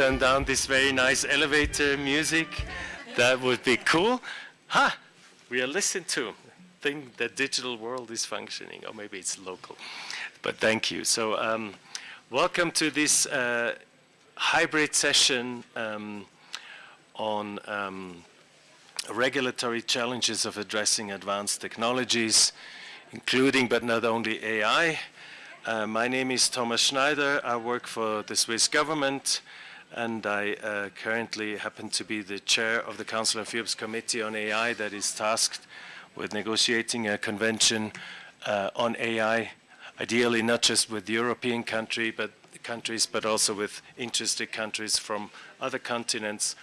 turn down this very nice elevator music. That would be cool. Ha! We are listened to. Think the digital world is functioning, or maybe it's local. But thank you. So um, welcome to this uh, hybrid session um, on um, regulatory challenges of addressing advanced technologies, including but not only AI. Uh, my name is Thomas Schneider. I work for the Swiss government and I uh, currently happen to be the chair of the Council of Europe's Committee on AI that is tasked with negotiating a convention uh, on AI, ideally not just with European country, but countries, but also with interested countries from other continents.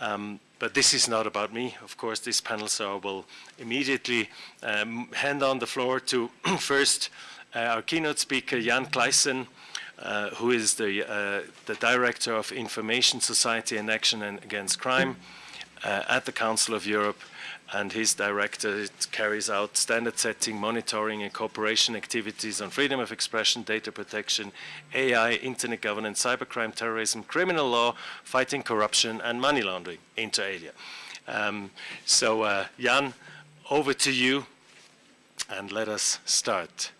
Um, but this is not about me. Of course, this panel, so I will immediately um, hand on the floor to first uh, our keynote speaker, Jan Kleijssen, uh, who is the, uh, the Director of Information Society and Action Against Crime uh, at the Council of Europe. And his director carries out standard setting, monitoring and cooperation activities on freedom of expression, data protection, AI, internet governance, cybercrime, terrorism, criminal law, fighting corruption and money laundering, inter alia. Um, so uh, Jan, over to you and let us start.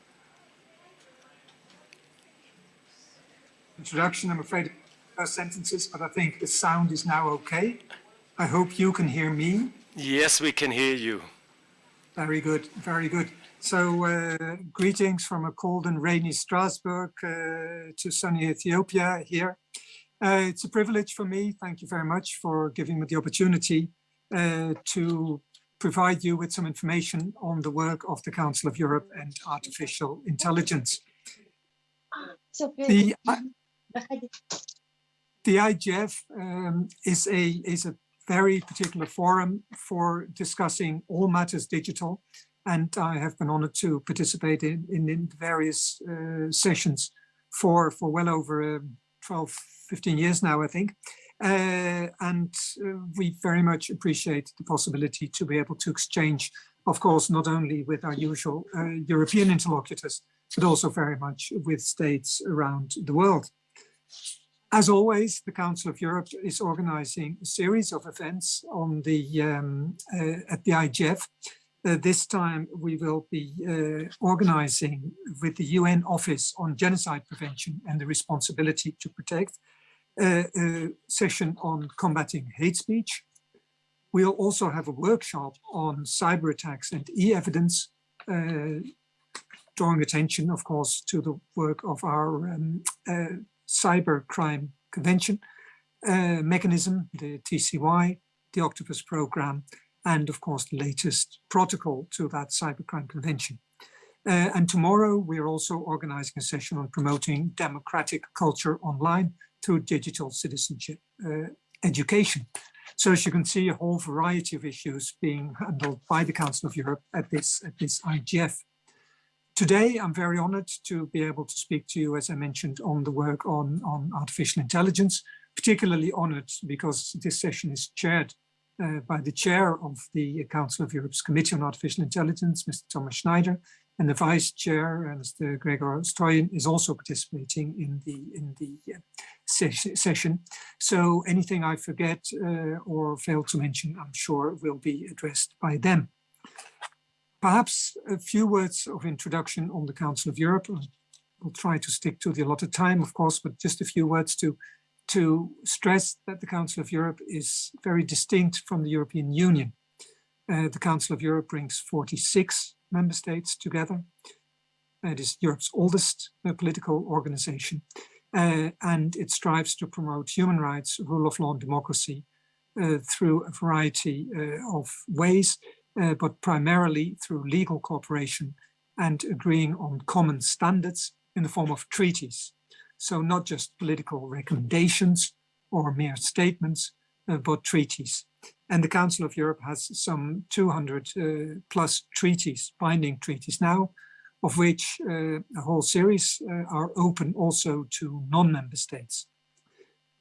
Introduction. I'm afraid first sentences, but I think the sound is now okay. I hope you can hear me. Yes, we can hear you. Very good, very good. So uh, greetings from a cold and rainy Strasbourg uh, to sunny Ethiopia here. Uh, it's a privilege for me. Thank you very much for giving me the opportunity uh, to provide you with some information on the work of the Council of Europe and artificial intelligence. The, the IGF um, is a is a very particular forum for discussing all matters digital, and I have been honored to participate in in, in various uh, sessions for for well over um, 12, 15 years now, I think. Uh, and uh, we very much appreciate the possibility to be able to exchange, of course, not only with our usual uh, European interlocutors, but also very much with states around the world. As always, the Council of Europe is organizing a series of events on the um, uh, at the IGF. Uh, this time we will be uh, organizing with the UN Office on Genocide Prevention and the Responsibility to Protect uh, a session on combating hate speech. We'll also have a workshop on cyber attacks and e-evidence, uh, drawing attention, of course, to the work of our um, uh, cybercrime convention uh, mechanism, the TCY, the Octopus program, and of course the latest protocol to that cybercrime convention. Uh, and tomorrow we're also organizing a session on promoting democratic culture online through digital citizenship uh, education. So as you can see, a whole variety of issues being handled by the Council of Europe at this, at this IGF. Today, I'm very honored to be able to speak to you, as I mentioned, on the work on, on artificial intelligence, particularly honored because this session is chaired uh, by the chair of the Council of Europe's Committee on Artificial Intelligence, Mr. Thomas Schneider, and the vice chair, uh, Mr. Gregor Strojin, is also participating in the in the uh, ses session. So anything I forget uh, or fail to mention, I'm sure will be addressed by them. Perhaps a few words of introduction on the Council of Europe. We'll try to stick to the allotted time, of course, but just a few words to, to stress that the Council of Europe is very distinct from the European Union. Uh, the Council of Europe brings 46 member states together. It is Europe's oldest uh, political organization, uh, and it strives to promote human rights, rule of law and democracy uh, through a variety uh, of ways, uh, but primarily through legal cooperation and agreeing on common standards in the form of treaties. So not just political recommendations or mere statements, uh, but treaties. And the Council of Europe has some 200 uh, plus treaties, binding treaties now, of which uh, a whole series uh, are open also to non-member states.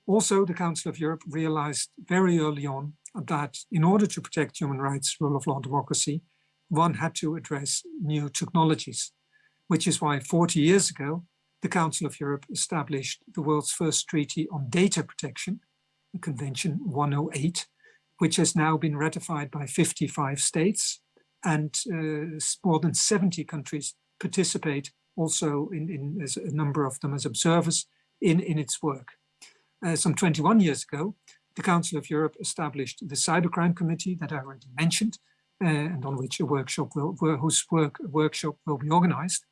Also, the Council of Europe realized very early on that in order to protect human rights, rule of law, democracy, one had to address new technologies, which is why 40 years ago, the Council of Europe established the world's first treaty on data protection, Convention 108, which has now been ratified by 55 states and uh, more than 70 countries participate also in, in as a number of them as observers in, in its work. Uh, some 21 years ago, the Council of Europe established the Cybercrime Committee that I already mentioned, uh, and on which a workshop will, whose work workshop will be organized.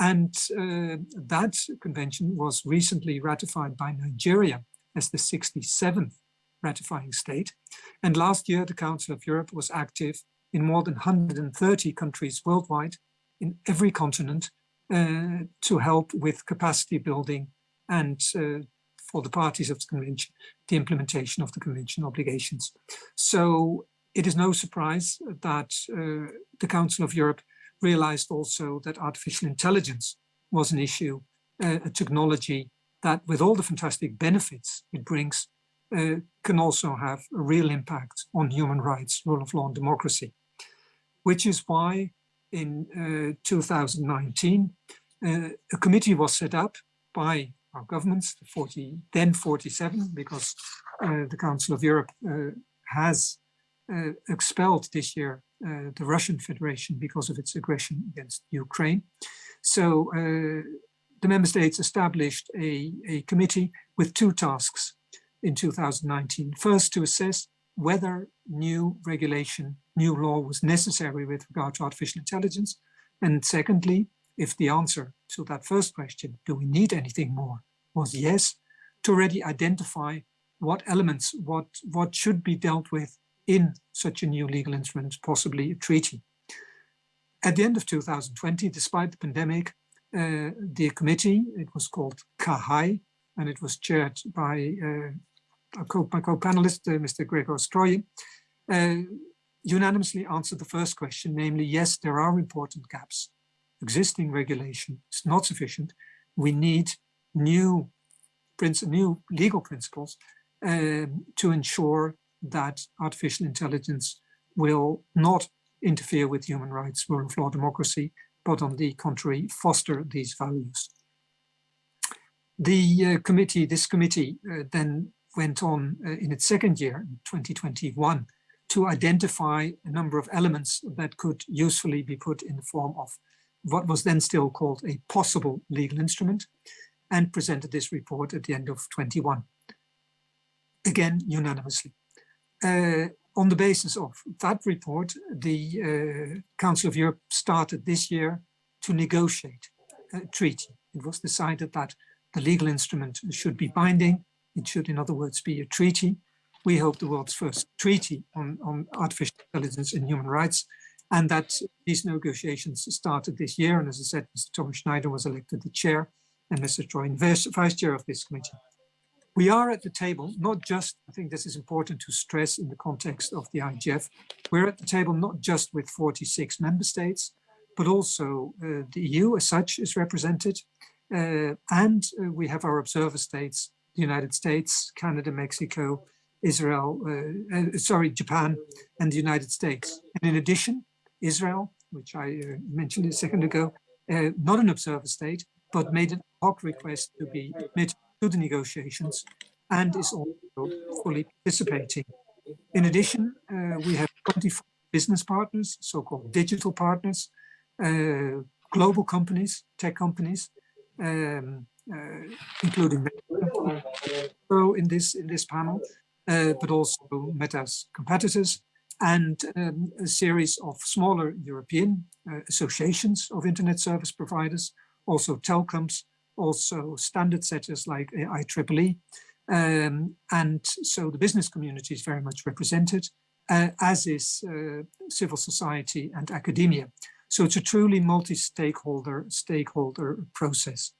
And uh, that convention was recently ratified by Nigeria as the 67th ratifying state. And last year, the Council of Europe was active in more than 130 countries worldwide in every continent uh, to help with capacity building and uh, for the parties of the convention, the implementation of the convention obligations. So it is no surprise that uh, the Council of Europe realized also that artificial intelligence was an issue, uh, a technology that with all the fantastic benefits it brings, uh, can also have a real impact on human rights, rule of law and democracy, which is why in uh, 2019, uh, a committee was set up by our governments, 40, then 47, because uh, the Council of Europe uh, has uh, expelled this year uh, the Russian Federation because of its aggression against Ukraine. So the member states established a, a committee with two tasks in 2019. First, to assess whether new regulation, new law was necessary with regard to artificial intelligence. And secondly, if the answer to that first question, do we need anything more, was yes, to already identify what elements, what, what should be dealt with in such a new legal instrument, possibly a treaty. At the end of 2020, despite the pandemic, uh, the committee, it was called CAHAI, and it was chaired by uh, my co-panelist, uh, Mr. Gregor Strojin, uh, unanimously answered the first question, namely, yes, there are important gaps. Existing regulation is not sufficient. We need new, new legal principles um, to ensure that artificial intelligence will not interfere with human rights, rule of law, democracy, but on the contrary, foster these values. The uh, committee, this committee uh, then went on uh, in its second year, 2021, to identify a number of elements that could usefully be put in the form of what was then still called a possible legal instrument and presented this report at the end of 21. Again, unanimously. Uh, on the basis of that report, the uh, Council of Europe started this year to negotiate a treaty. It was decided that the legal instrument should be binding. It should, in other words, be a treaty. We hope the world's first treaty on, on artificial intelligence and human rights, and that these negotiations started this year. And as I said, Mr. Thomas Schneider was elected the chair and Mr. Troy, vice chair of this committee. We are at the table, not just, I think this is important to stress in the context of the IGF, we're at the table not just with 46 member states, but also uh, the EU as such is represented. Uh, and uh, we have our observer states, the United States, Canada, Mexico, Israel, uh, uh, sorry, Japan, and the United States. And in addition, Israel, which I uh, mentioned a second ago, not an observer state, but made an hoc request to be admitted to the negotiations and is also fully participating. In addition, uh, we have 24 business partners, so-called digital partners, uh, global companies, tech companies, um, uh, including so in this in this panel, uh, but also Meta's competitors, and um, a series of smaller European uh, associations of internet service providers, also telecoms, also standard setters like IEEE. Um, and so the business community is very much represented, uh, as is uh, civil society and academia. So it's a truly multi-stakeholder stakeholder process.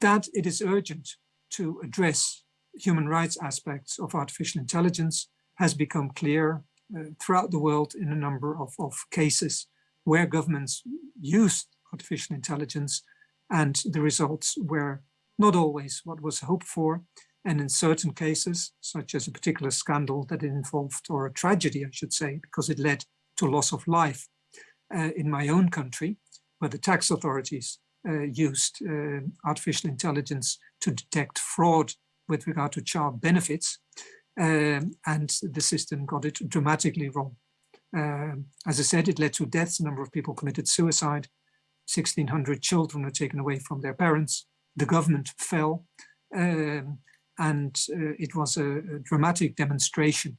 That it is urgent to address human rights aspects of artificial intelligence has become clear uh, throughout the world in a number of, of cases where governments used artificial intelligence and the results were not always what was hoped for. And in certain cases such as a particular scandal that involved or a tragedy I should say because it led to loss of life uh, in my own country where the tax authorities uh, used uh, artificial intelligence to detect fraud with regard to child benefits, um, and the system got it dramatically wrong. Um, as I said, it led to deaths. A number of people committed suicide. 1,600 children were taken away from their parents. The government fell. Um, and uh, it was a, a, dramatic demonstration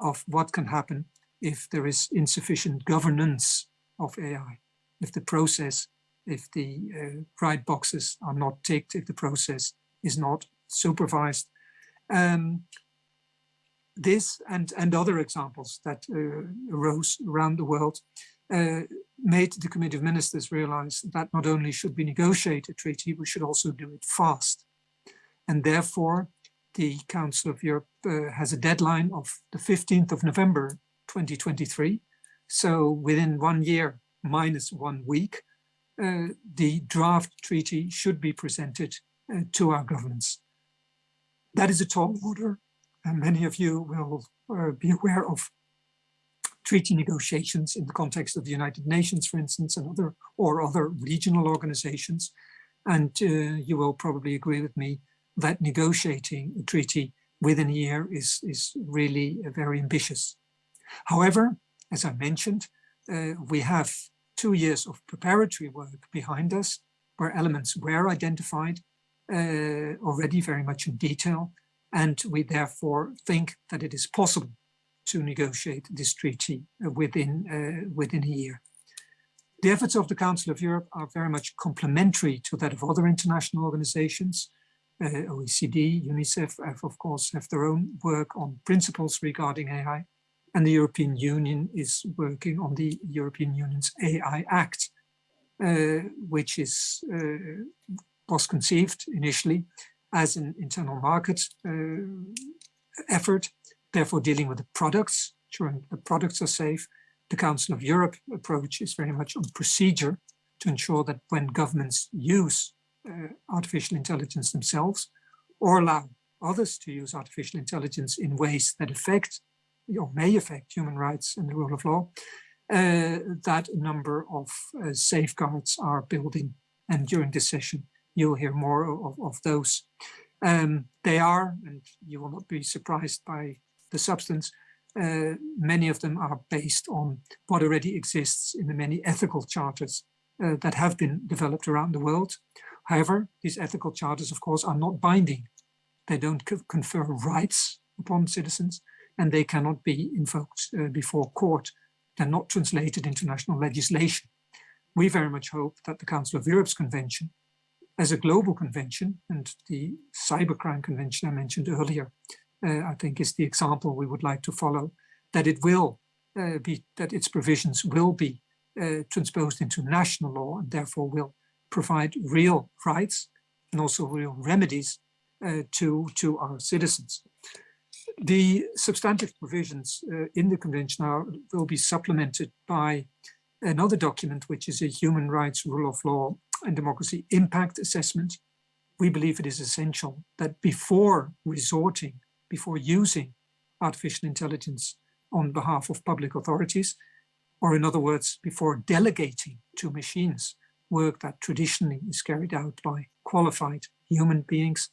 of what can happen if there is insufficient governance of AI, if the process, if the uh, right boxes are not ticked, if the process is not supervised. Um, this and, and other examples that uh, arose around the world uh, made the Committee of Ministers realize that not only should we negotiate a treaty, we should also do it fast. And therefore, the Council of Europe uh, has a deadline of the 15th of November 2023. So within one year minus one week, uh, the draft treaty should be presented uh, to our governments. That is a tall order, and many of you will uh, be aware of treaty negotiations in the context of the United Nations, for instance, and other or other regional organizations. And uh, you will probably agree with me that negotiating a treaty within a year is, is really uh, very ambitious. However, as I mentioned, uh, we have two years of preparatory work behind us where elements were identified already very much in detail. And we therefore think that it is possible to negotiate this treaty uh, within, uh, within a year. The efforts of the Council of Europe are very much complementary to that of other international organizations. Uh, OECD, UNICEF, have, of course, have their own work on principles regarding AI, and the European Union is working on the European Union's AI Act, uh, which is uh, was conceived initially as an internal market uh, effort, therefore dealing with the products, ensuring the products are safe. The Council of Europe approach is very much on procedure to ensure that when governments use uh, artificial intelligence themselves or allow others to use artificial intelligence in ways that affect or may affect human rights and the rule of law, uh, that a number of uh, safeguards are building. And during this session, you'll hear more of, of those. Um, they are, and you will not be surprised by the substance, uh, many of them are based on what already exists in the many ethical charters uh, that have been developed around the world. However, these ethical charters, of course, are not binding. They don't confer rights upon citizens, and they cannot be invoked uh, before court. They're not translated into national legislation. We very much hope that the Council of Europe's convention as a global convention, and the cybercrime convention I mentioned earlier, uh, I think is the example we would like to follow, that it will uh, be, that its provisions will be uh, transposed into national law and therefore will provide real rights and also real remedies uh, to, to our citizens. The substantive provisions uh, in the convention are, will be supplemented by another document, which is a human rights rule of law and democracy impact assessment, we believe it is essential that before resorting, before using artificial intelligence on behalf of public authorities, or in other words, before delegating to machines work that traditionally is carried out by qualified human beings,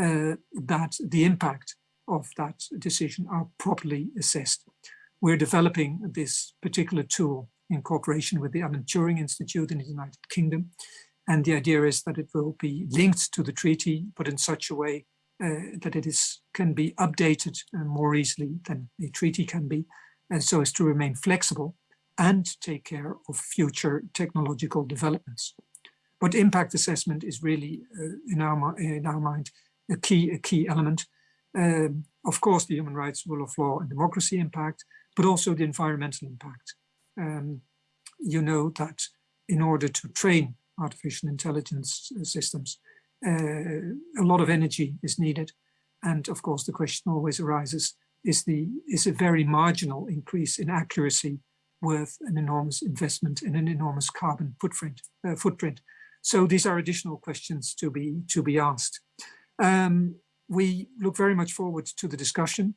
uh, that the impact of that decision are properly assessed. We're developing this particular tool in cooperation with the Alan Turing Institute in the United Kingdom. And the idea is that it will be linked to the treaty, but in such a way uh, that it is can be updated uh, more easily than a treaty can be, and so as to remain flexible and take care of future technological developments. But impact assessment is really, uh, in, our, in our mind, a key, a key element. Um, of course, the human rights, rule of law and democracy impact, but also the environmental impact um, you know that in order to train artificial intelligence systems, uh, a lot of energy is needed. And of course, the question always arises, is, the, is a very marginal increase in accuracy worth an enormous investment and an enormous carbon footprint? Uh, footprint? So these are additional questions to be, to be asked. Um, we look very much forward to the discussion.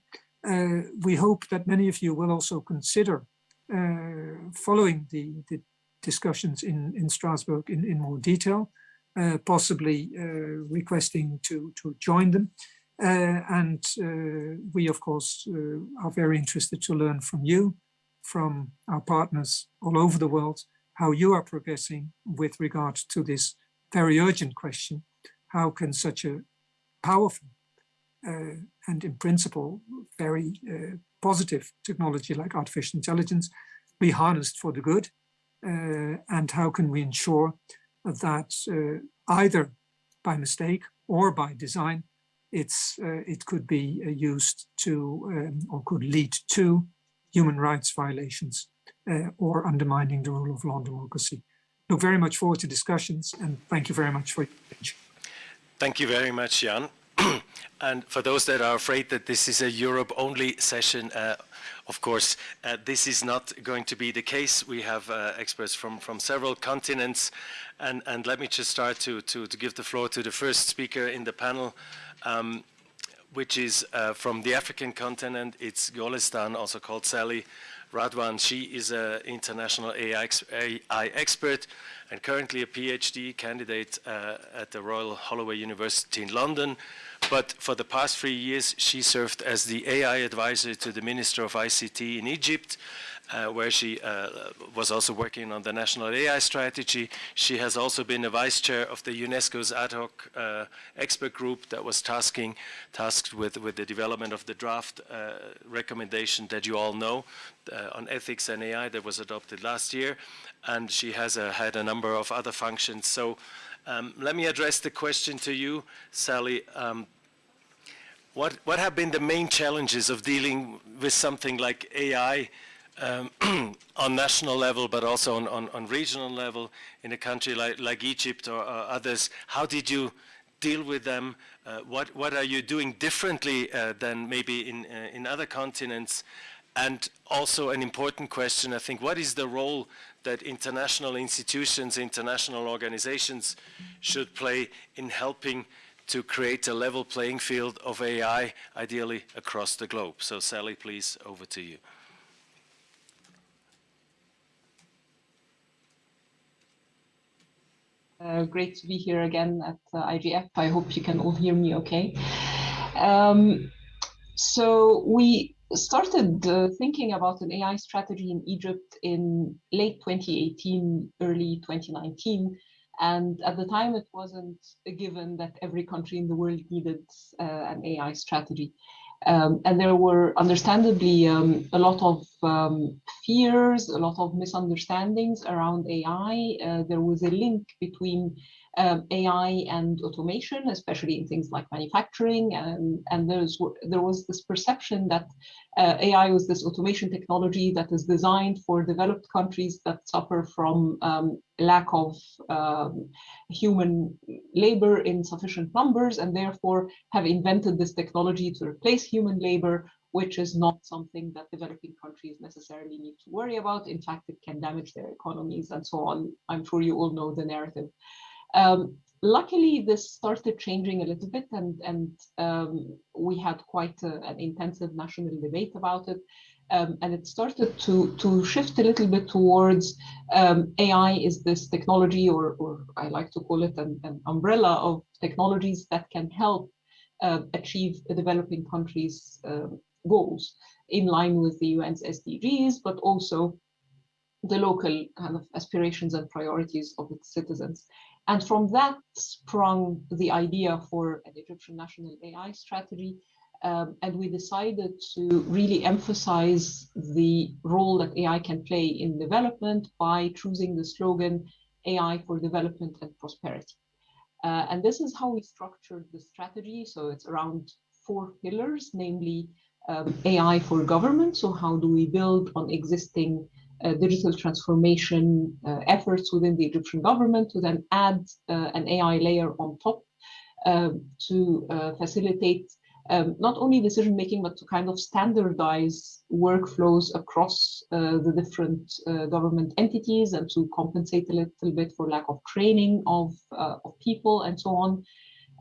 Uh, we hope that many of you will also consider following the, the discussions in, in Strasbourg in, in more detail, uh, possibly uh, requesting to, to join them. Uh, and uh, we, of course, uh, are very interested to learn from you, from our partners all over the world, how you are progressing with regard to this very urgent question. How can such a powerful uh, and in principle very uh, positive technology like artificial intelligence be harnessed for the good? Uh, and how can we ensure that either by mistake or by design, it's uh, it could be uh, used to um, or could lead to human rights violations uh, or undermining the rule of law and democracy. Look very much forward to discussions and thank you very much for your attention. Thank you very much, Jan. And for those that are afraid that this is a Europe-only session, uh, of course, uh, this is not going to be the case. We have uh, experts from, from several continents. And, and let me just start to, to, to give the floor to the first speaker in the panel, um, which is uh, from the African continent. It's Golestan, also called Sally Radwan. She is an international AI, AI, expert and currently a PhD candidate uh, at the Royal Holloway University in London. But for the past three years, she served as the AI advisor to the Minister of ICT in Egypt uh, where she uh, was also working on the national AI strategy. She has also been a vice chair of the UNESCO's ad hoc uh, expert group that was tasking, tasked with, with the development of the draft uh, recommendation that you all know uh, on ethics and AI that was adopted last year. And she has uh, had a number of other functions. So um, let me address the question to you, Sally. Um, what, what have been the main challenges of dealing with something like AI um, on national level, but also on, on, on, regional level in a country like, like Egypt or, others? How did you deal with them? Uh, what, what are you doing differently uh, than maybe in, uh, in other continents? And also an important question, I think, what is the role that international institutions, international organizations should play in helping to create a level playing field of AI, ideally across the globe? So Sally, please, over to you. Uh, great to be here again at uh, IGF. I hope you can all hear me okay. Um, so we started uh, thinking about an AI strategy in Egypt in late 2018, early 2019. And at the time, it wasn't a given that every country in the world needed uh, an AI strategy. Um, and there were understandably um, a lot of um, fears, a lot of misunderstandings around AI. Uh, there was a link between um, AI and automation, especially in things like manufacturing. And, and there's, there was this perception that uh, AI was this automation technology that is designed for developed countries that suffer from um, lack of um, human labor in sufficient numbers and therefore have invented this technology to replace human labor which is not something that developing countries necessarily need to worry about. In fact, it can damage their economies and so on. I'm sure you all know the narrative. Um, luckily, this started changing a little bit and, and um, we had quite a, an intensive national debate about it. Um, and it started to, to shift a little bit towards um, AI is this technology, or, or I like to call it an, an umbrella of technologies that can help uh, achieve developing countries' uh, goals in line with the UN's SDGs, but also the local kind of aspirations and priorities of its citizens. And from that sprung the idea for an Egyptian national AI strategy. Um, and we decided to really emphasize the role that AI can play in development by choosing the slogan AI for development and prosperity. Uh, and this is how we structured the strategy. So it's around four pillars, namely um, AI for government. So how do we build on existing digital transformation uh, efforts within the Egyptian government to then add uh, an AI layer on top um, to facilitate um, not only decision making, but to kind of standardize workflows across uh, the different uh, government entities and to compensate a little bit for lack of training of, uh, of people and so on.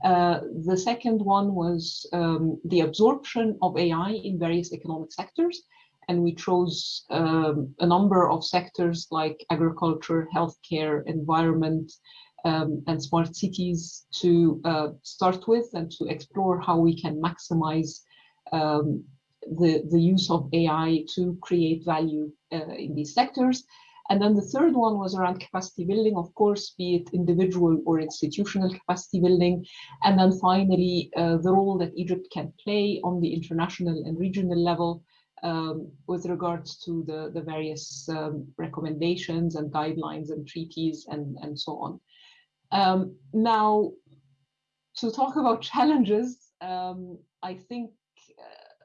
the second one was um, the absorption of AI in various economic sectors. And we chose um, a number of sectors like agriculture, healthcare, environment, um, and smart cities to uh, start with and to explore how we can maximize um, the, the use of AI to create value uh, in these sectors. And then the third one was around capacity building, of course, be it individual or institutional capacity building. And then finally, uh, the role that Egypt can play on the international and regional level um, with regards to the, the various um, recommendations and guidelines and treaties and, and so on. Um, now, to talk about challenges, um, I think uh,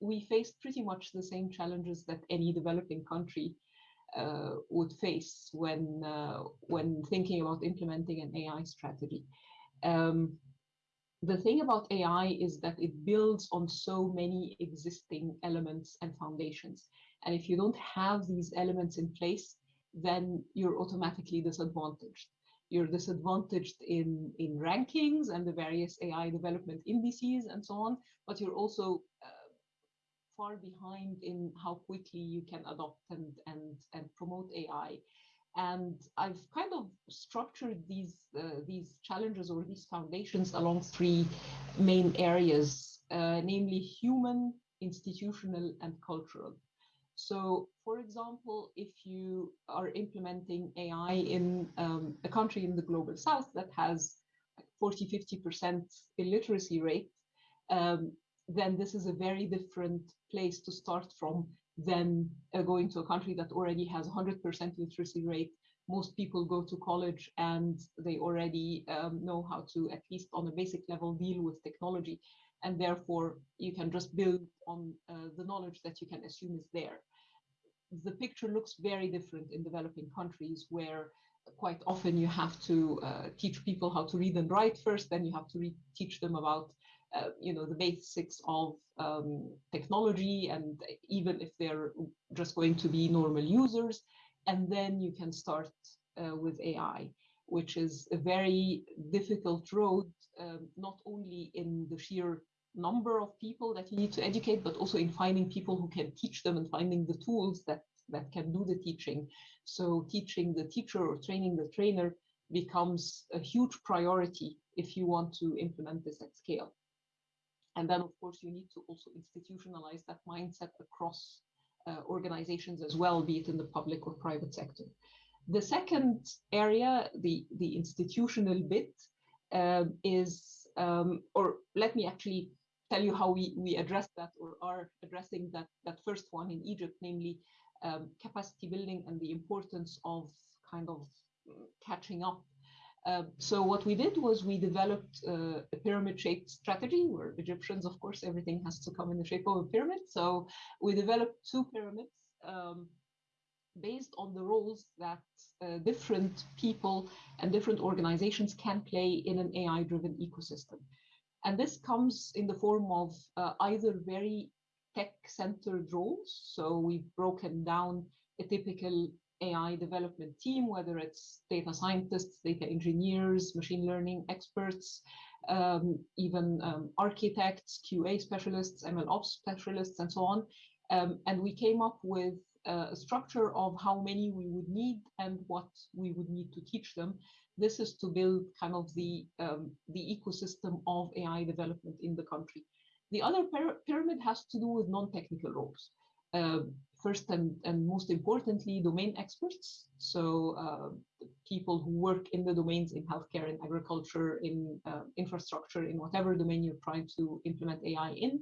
we faced pretty much the same challenges that any developing country uh, would face when uh, when thinking about implementing an AI strategy. Um, the thing about AI is that it builds on so many existing elements and foundations. And if you don't have these elements in place, then you're automatically disadvantaged. You're disadvantaged in, in rankings and the various AI development indices and so on, but you're also uh, far behind in how quickly you can adopt and, and, and promote AI. And I've kind of structured these, uh, these challenges or these foundations along three main areas, uh, namely human, institutional, and cultural. So, for example, if you are implementing AI in um, a country in the global south that has 40, 50% illiteracy rate, um, then this is a very different place to start from than uh, going to a country that already has 100% literacy rate. Most people go to college and they already um, know how to, at least on a basic level, deal with technology. And therefore, you can just build on uh, the knowledge that you can assume is there. The picture looks very different in developing countries where quite often you have to uh, teach people how to read and write first, then you have to teach them about uh, you know, the basics of um, technology and even if they're just going to be normal users. And then you can start uh, with AI, which is a very difficult road, um, not only in the sheer number of people that you need to educate, but also in finding people who can teach them and finding the tools that, that can do the teaching. So teaching the teacher or training the trainer becomes a huge priority if you want to implement this at scale. And then, of course, you need to also institutionalize that mindset across uh, organizations as well, be it in the public or private sector. The second area, the, the institutional bit, uh, is, um, or let me actually tell you how we, we address that or are addressing that, that first one in Egypt, namely um, capacity building and the importance of kind of mm, catching up uh, so what we did was we developed uh, a pyramid-shaped strategy. Where Egyptians, of course, everything has to come in the shape of a pyramid. So we developed two pyramids um, based on the roles that uh, different people and different organizations can play in an AI-driven ecosystem. And this comes in the form of uh, either very tech-centered roles. So we've broken down a typical AI development team, whether it's data scientists, data engineers, machine learning experts, um, even um, architects, QA specialists, ML ops specialists, and so on. Um, and we came up with a structure of how many we would need and what we would need to teach them. This is to build kind of the, um, the ecosystem of AI development in the country. The other pyramid has to do with non-technical roles. Uh, first and, and most importantly, domain experts. So uh, people who work in the domains in healthcare, in agriculture, in uh, infrastructure, in whatever domain you're trying to implement AI in,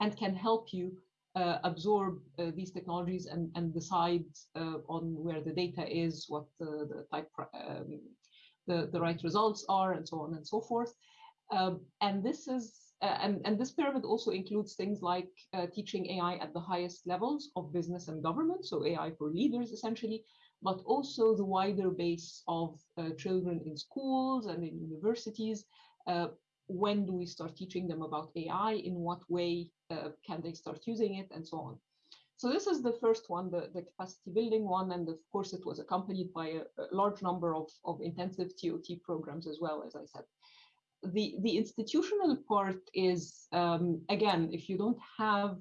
and can help you uh, absorb uh, these technologies and, and decide uh, on where the data is, what the, the type, um, the, the right results are, and so on and so forth. Um, and this is uh, and, and this pyramid also includes things like uh, teaching AI at the highest levels of business and government, so AI for leaders essentially, but also the wider base of uh, children in schools and in universities. Uh, when do we start teaching them about AI? In what way uh, can they start using it and so on? So this is the first one, the, the capacity building one, and of course it was accompanied by a, a large number of, of intensive TOT programs as well, as I said the the institutional part is um, again if you don't have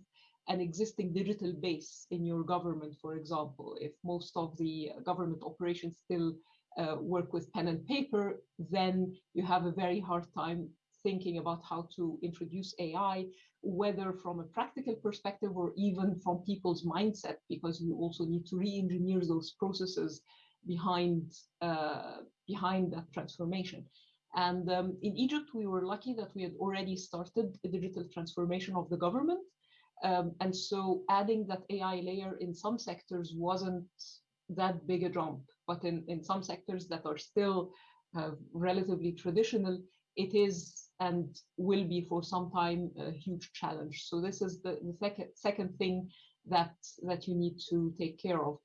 an existing digital base in your government, for example, if most of the government operations still uh, work with pen and paper, then you have a very hard time thinking about how to introduce AI, whether from a practical perspective or even from people's mindset, because you also need to re-engineer those processes behind uh, behind that transformation. And um, in Egypt, we were lucky that we had already started a digital transformation of the government. Um, and so adding that AI layer in some sectors wasn't that big a jump, but in, in some sectors that are still uh, relatively traditional, it is and will be for some time a huge challenge. So this is the, the second, second thing that, that you need to take care of.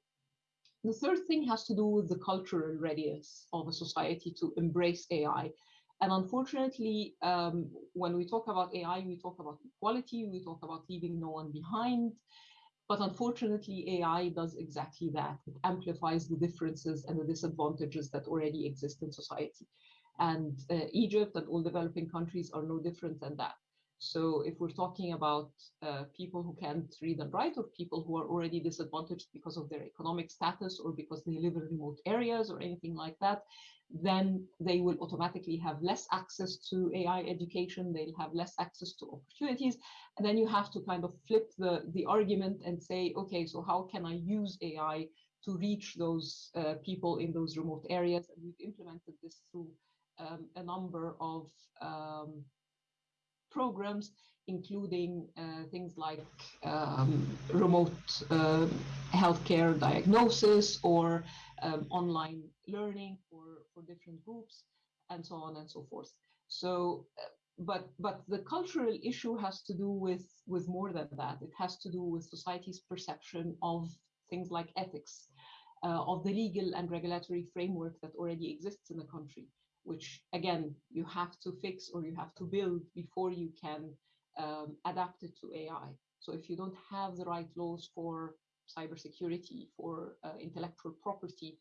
The third thing has to do with the cultural readiness of a society to embrace AI. And unfortunately, um, when we talk about AI, we talk about equality, we talk about leaving no one behind. But unfortunately, AI does exactly that. It amplifies the differences and the disadvantages that already exist in society. And uh, Egypt and all developing countries are no different than that. So if we're talking about uh, people who can't read and write or people who are already disadvantaged because of their economic status or because they live in remote areas or anything like that, then they will automatically have less access to AI education, they'll have less access to opportunities. And then you have to kind of flip the, the argument and say, okay, so how can I use AI to reach those uh, people in those remote areas? And we've implemented this through um, a number of um, programs, including uh, things like um, remote uh, healthcare diagnosis or um, online learning for, for different groups and so on and so forth. So, uh, but but the cultural issue has to do with with more than that. It has to do with society's perception of things like ethics, uh, of the legal and regulatory framework that already exists in the country which again, you have to fix or you have to build before you can um, adapt it to AI. So if you don't have the right laws for cybersecurity, for uh, intellectual property,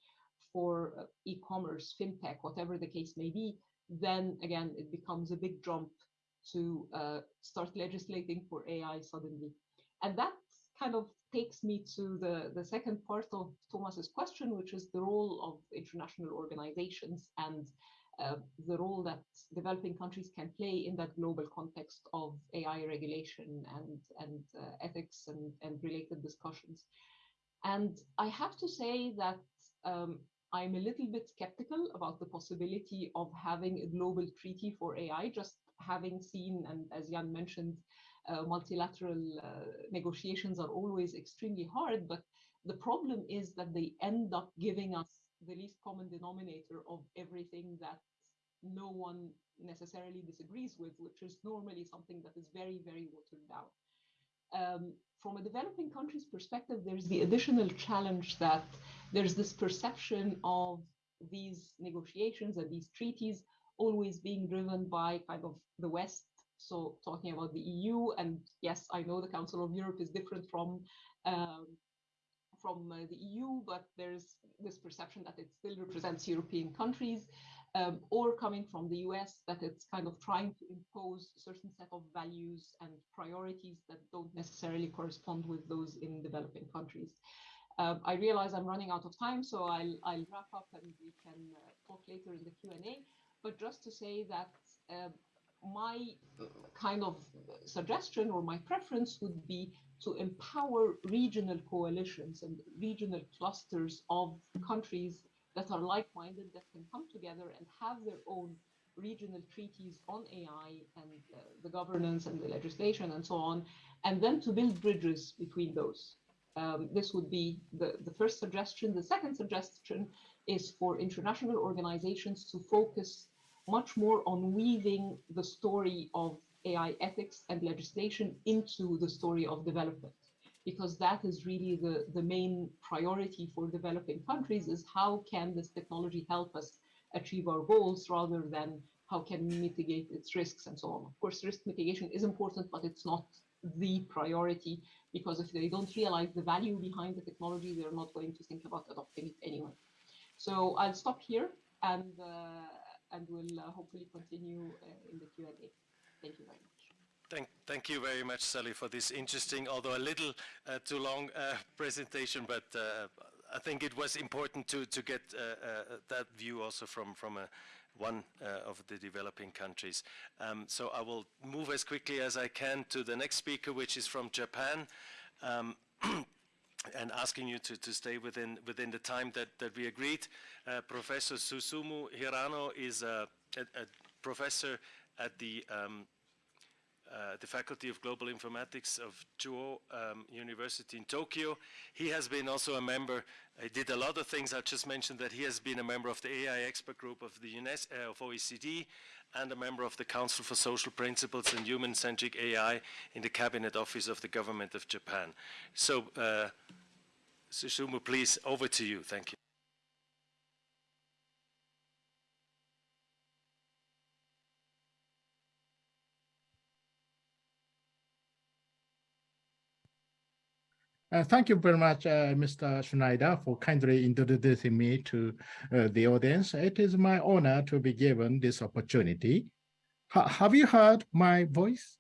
for uh, e-commerce, fintech, whatever the case may be, then again, it becomes a big jump to uh, start legislating for AI suddenly. And that kind of takes me to the, the second part of Thomas's question, which is the role of international organizations and uh, the role that developing countries can play in that global context of AI regulation and, and uh, ethics and, and related discussions. And I have to say that um, I'm a little bit skeptical about the possibility of having a global treaty for AI, just having seen, and as Jan mentioned, uh, multilateral uh, negotiations are always extremely hard, but the problem is that they end up giving us the least common denominator of everything that no one necessarily disagrees with, which is normally something that is very, very watered down. Um, from a developing country's perspective, there's the additional challenge that there's this perception of these negotiations and these treaties always being driven by kind of the West. So talking about the EU, and yes, I know the Council of Europe is different from um, from uh, the EU, but there's this perception that it still represents European countries, um, or coming from the US, that it's kind of trying to impose certain set of values and priorities that don't necessarily correspond with those in developing countries. Um, I realize I'm running out of time, so I'll, I'll wrap up and we can uh, talk later in the Q&A. But just to say that uh, my kind of suggestion or my preference would be to empower regional coalitions and regional clusters of countries that are like-minded that can come together and have their own regional treaties on AI and uh, the governance and the legislation and so on, and then to build bridges between those. Um, this would be the, the first suggestion. The second suggestion is for international organizations to focus much more on weaving the story of AI ethics and legislation into the story of development because that is really the, the main priority for developing countries is how can this technology help us achieve our goals rather than how can we mitigate its risks and so on. Of course, risk mitigation is important, but it's not the priority because if they don't realize the value behind the technology, they're not going to think about adopting it anyway. So I'll stop here and uh, and we'll uh, hopefully continue uh, in the Q&A. Thank you very much. Thank, thank you very much, Sally, for this interesting, although a little uh, too long uh, presentation, but uh, I think it was important to, to get uh, that view also from, from a, one of the developing countries. Um, so I will move as quickly as I can to the next speaker, which is from Japan. Um, and asking you to, to stay within, within the time that, that we agreed. Professor Susumu Hirano is a, a, a professor at the um, uh, the Faculty of Global Informatics of Chuo um, University in Tokyo. He has been also a member, he did a lot of things, I just mentioned that he has been a member of the AI expert group of the UNESCO, uh, of OECD and a member of the Council for Social Principles and Human-Centric AI in the Cabinet Office of the Government of Japan. So, uh, Susumu, please, over to you. Thank you. Uh, thank you very much, uh, Mr. Schneider, for kindly introducing me to uh, the audience. It is my honor to be given this opportunity. Ha have you heard my voice?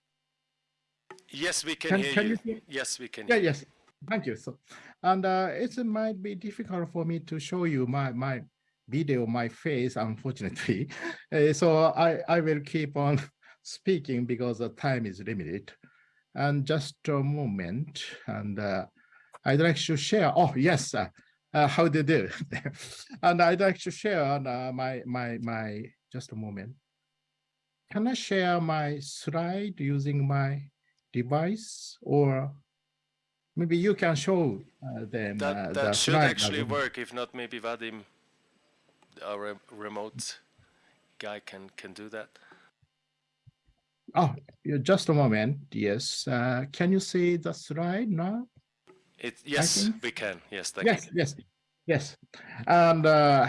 Yes, we can, Can- hear can you. you Yes, we can Yeah, hear you. yes, thank you. So, and uh, it might be difficult for me to show you my my video, my face, unfortunately. Uh, so I I will keep on speaking because the time is limited. And just a moment, and uh, I'd like to share. Oh yes, uh, uh, how do you do? and I'd like to share uh, my my my. Just a moment. Can I share my slide using my device or maybe you can show uh, them That, uh, that the should slide actually work. If not, maybe Vadim, our re- remote guy, can can do that. Oh, just a moment. Yes. Uh, can you see the slide now? It yes, we can. Yes, thank Yes, you. yes, yes. And uh,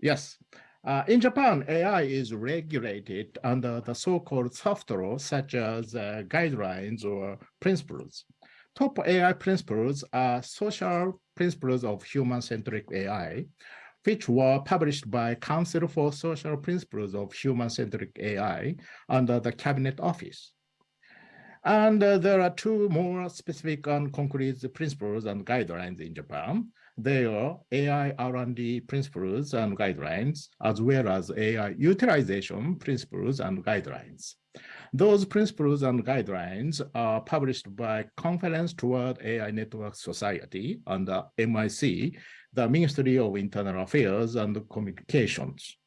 yes, uh, in Japan, AI is regulated under the so-called soft laws such as uh, guidelines or principles. Top AI principles are social principles of human-centric AI, which were published by Council for Social Principles of Human-Centric AI under the Cabinet Office. And uh, there are two more specific and concrete principles and guidelines in Japan. They are AI R&D principles and guidelines, as well as AI utilization principles and guidelines. Those principles and guidelines are published by Conference Toward AI Network Society under MIC, the Ministry of Internal Affairs and Communications.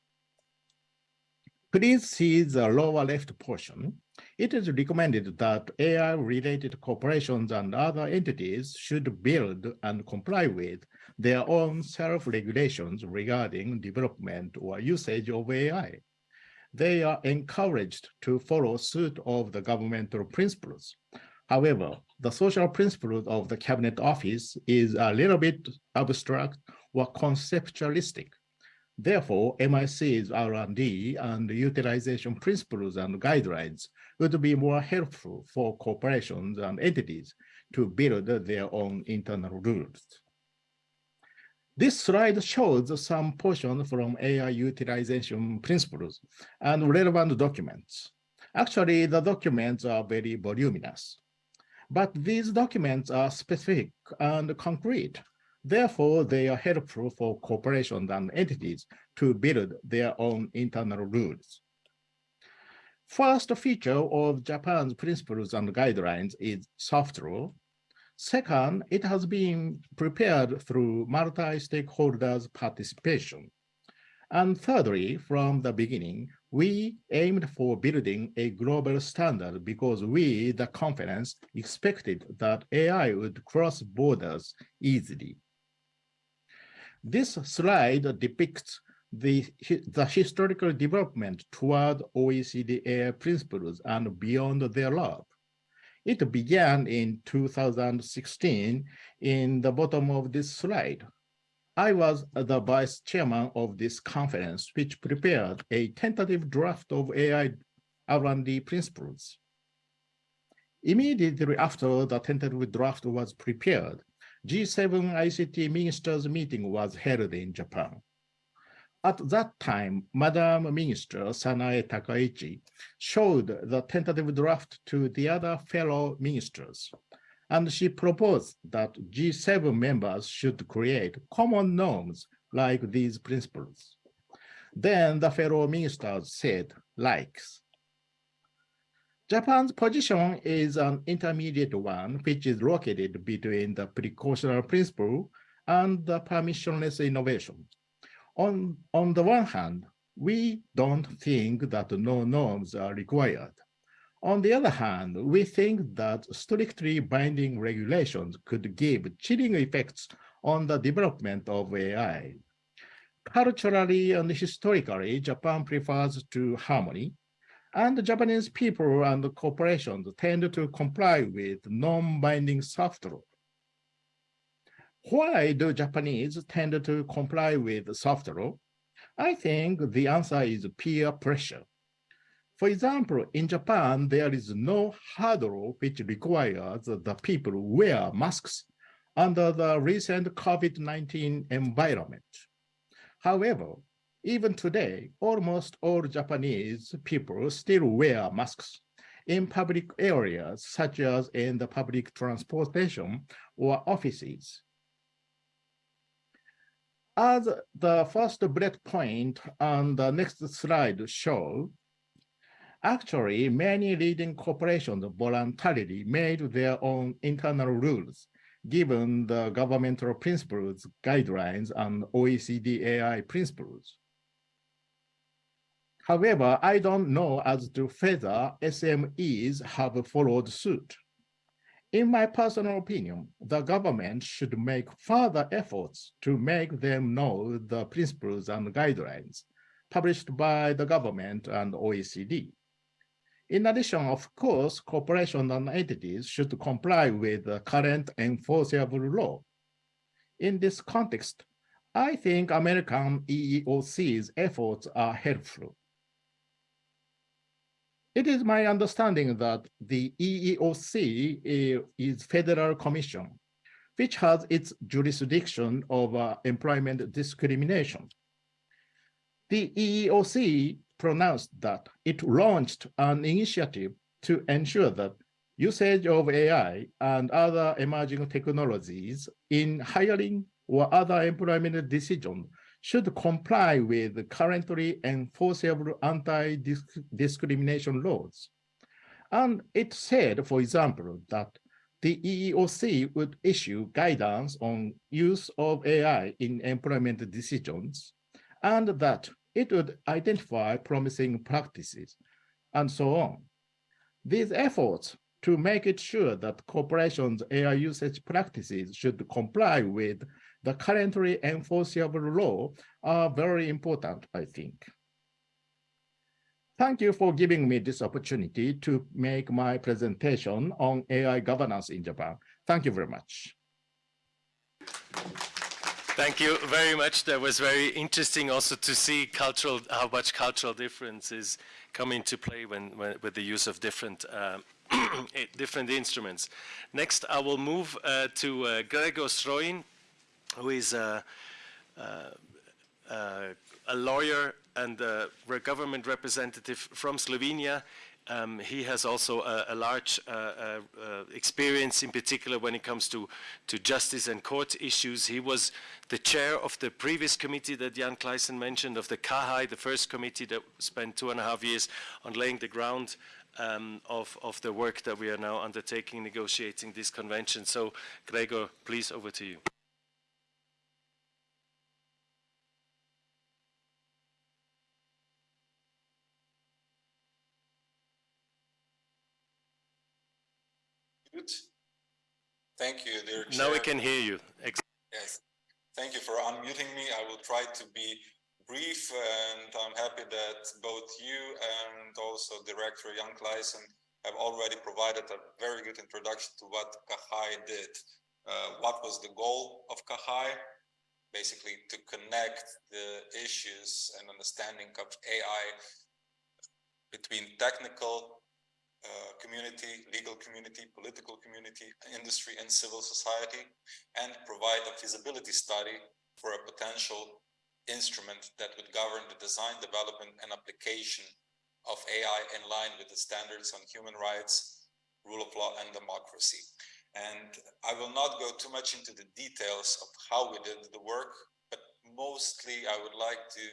Please see the lower left portion. It is recommended that AI-related corporations and other entities should build and comply with their own self-regulations regarding development or usage of AI. They are encouraged to follow suit of the governmental principles. However, the social principles of the Cabinet Office is a little bit abstract or conceptualistic. Therefore, MIC's R&D and utilization principles and guidelines would be more helpful for corporations and entities to build their own internal rules. This slide shows some portion from AI utilization principles and relevant documents. Actually, the documents are very voluminous, but these documents are specific and concrete. Therefore, they are helpful for corporations and entities to build their own internal rules. First feature of Japan's principles and guidelines is soft law. Second, it has been prepared through multi-stakeholders participation. And thirdly, from the beginning, we aimed for building a global standard because we, the conference, expected that AI would cross borders easily. This slide depicts the, the historical development toward OECD AI principles and beyond their love. It began in 2016 in the bottom of this slide. I was the vice chairman of this conference, which prepared a tentative draft of AI R&D principles. Immediately after the tentative draft was prepared, G7 ICT ministers meeting was held in Japan. At that time, Madam Minister Sanae Takaichi showed the tentative draft to the other fellow ministers, and she proposed that G7 members should create common norms like these principles. Then the fellow ministers said, likes. Japan's position is an intermediate one, which is located between the precautionary principle and the permissionless innovation. On, on the one hand, we don't think that no norms are required. On the other hand, we think that strictly binding regulations could give chilling effects on the development of AI. Culturally and historically, Japan prefers to harmony, and the Japanese people and corporations tend to comply with non-binding soft law. Why do Japanese tend to comply with soft law? I think the answer is peer pressure. For example, in Japan, there is no hard law which requires the people wear masks under the recent COVID-19 environment. However, even today, almost all Japanese people still wear masks in public areas, such as in the public transportation or offices. As the first bullet point on the next slide show, actually many leading corporations voluntarily made their own internal rules given the governmental principles, guidelines, and OECD AI principles. However, I don't know as to whether SMEs have followed suit. In my personal opinion, the government should make further efforts to make them know the principles and guidelines published by the government and OECD. In addition, of course, corporations and entities should comply with the current enforceable law. In this context, I think American EEOC's efforts are helpful. It is my understanding that the EEOC eh, is federal commission, which has its jurisdiction over employment discrimination. The EEOC pronounced that it launched an initiative to ensure that usage of AI and other emerging technologies in hiring or other employment decisions should comply with currently enforceable anti-discrimination laws. And it said, for example, that the EEOC would issue guidance on use of AI in employment decisions, and that it would identify promising practices, and so on. These efforts to make it sure that corporations' AI usage practices should comply with the currently enforceable law are very important, I think. Thank you for giving me this opportunity to make my presentation on AI governance in Japan. Thank you very much. Thank you very much. That was very interesting also to see cultural, how much cultural differences come into play when, when with the use of different uh, different instruments. Next, I will move uh, to uh, Gregor Strojin, who is a, a, lawyer and a government representative from Slovenia. Um, he has also a, a large uh, uh, uh, experience in particular when it comes to, to justice and court issues. He was the chair of the previous committee that Jan Kleijssen mentioned, of the CAHAI, the first committee that spent two and a half years on laying the ground um, of, of the work that we are now undertaking, negotiating this convention. So Gregor, please over to you. Thank you, dear Now we can hear you. Yes. Thank you for unmuting me. I will try to be brief and I'm happy that both you and also Director Jan Kleijssen have already provided a very good introduction to what CAHAI did. Uh, what was the goal of CAHAI? Basically to connect the issues and understanding of AI between technical uh, community, legal community, political community, industry and civil society, and provide a feasibility study for a potential instrument that would govern the design, development, and application of AI in line with the standards on human rights, rule of law, and democracy. And I will not go too much into the details of how we did the work, but mostly I would like to,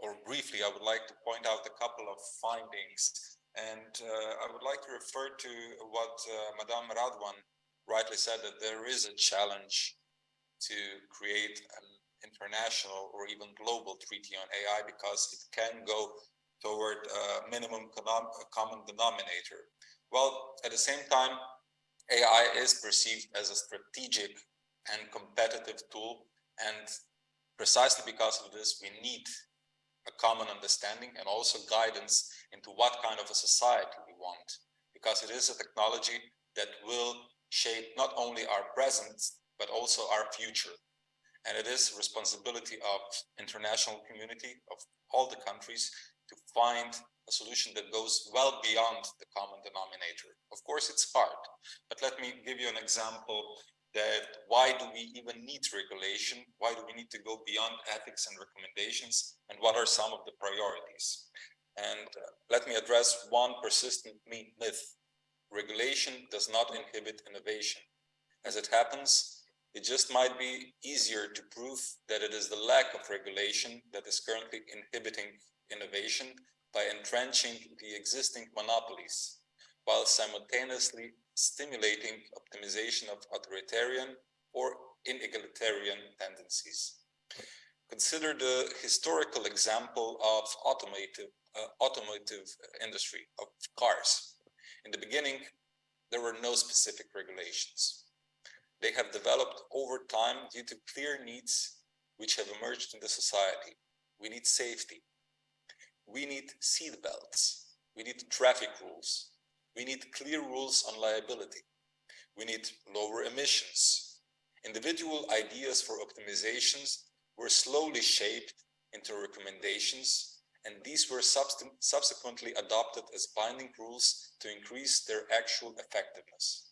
or briefly, I would like to point out a couple of findings. And uh, I would like to refer to what uh, Madame Radwan rightly said, that there is a challenge to create an international or even global treaty on AI because it can go toward a minimum common denominator. Well, at the same time, AI is perceived as a strategic and competitive tool. And precisely because of this, we need a common understanding and also guidance into what kind of a society we want, because it is a technology that will shape not only our present, but also our future. And it is responsibility of international community, of all the countries, to find a solution that goes well beyond the common denominator. Of course, it's hard, but let me give you an example that why do we even need regulation? Why do we need to go beyond ethics and recommendations? And what are some of the priorities? And uh, let me address one persistent myth. Regulation does not inhibit innovation. As it happens, it just might be easier to prove that it is the lack of regulation that is currently inhibiting innovation by entrenching the existing monopolies, while simultaneously stimulating optimization of authoritarian or inegalitarian tendencies. Consider the historical example of automotive, uh, automotive industry, of cars. In the beginning, there were no specific regulations. They have developed over time due to clear needs which have emerged in the society. We need safety, we need seat belts. We need traffic rules. We need clear rules on liability. We need lower emissions. Individual ideas for optimizations were slowly shaped into recommendations, and these were subsequently adopted as binding rules to increase their actual effectiveness.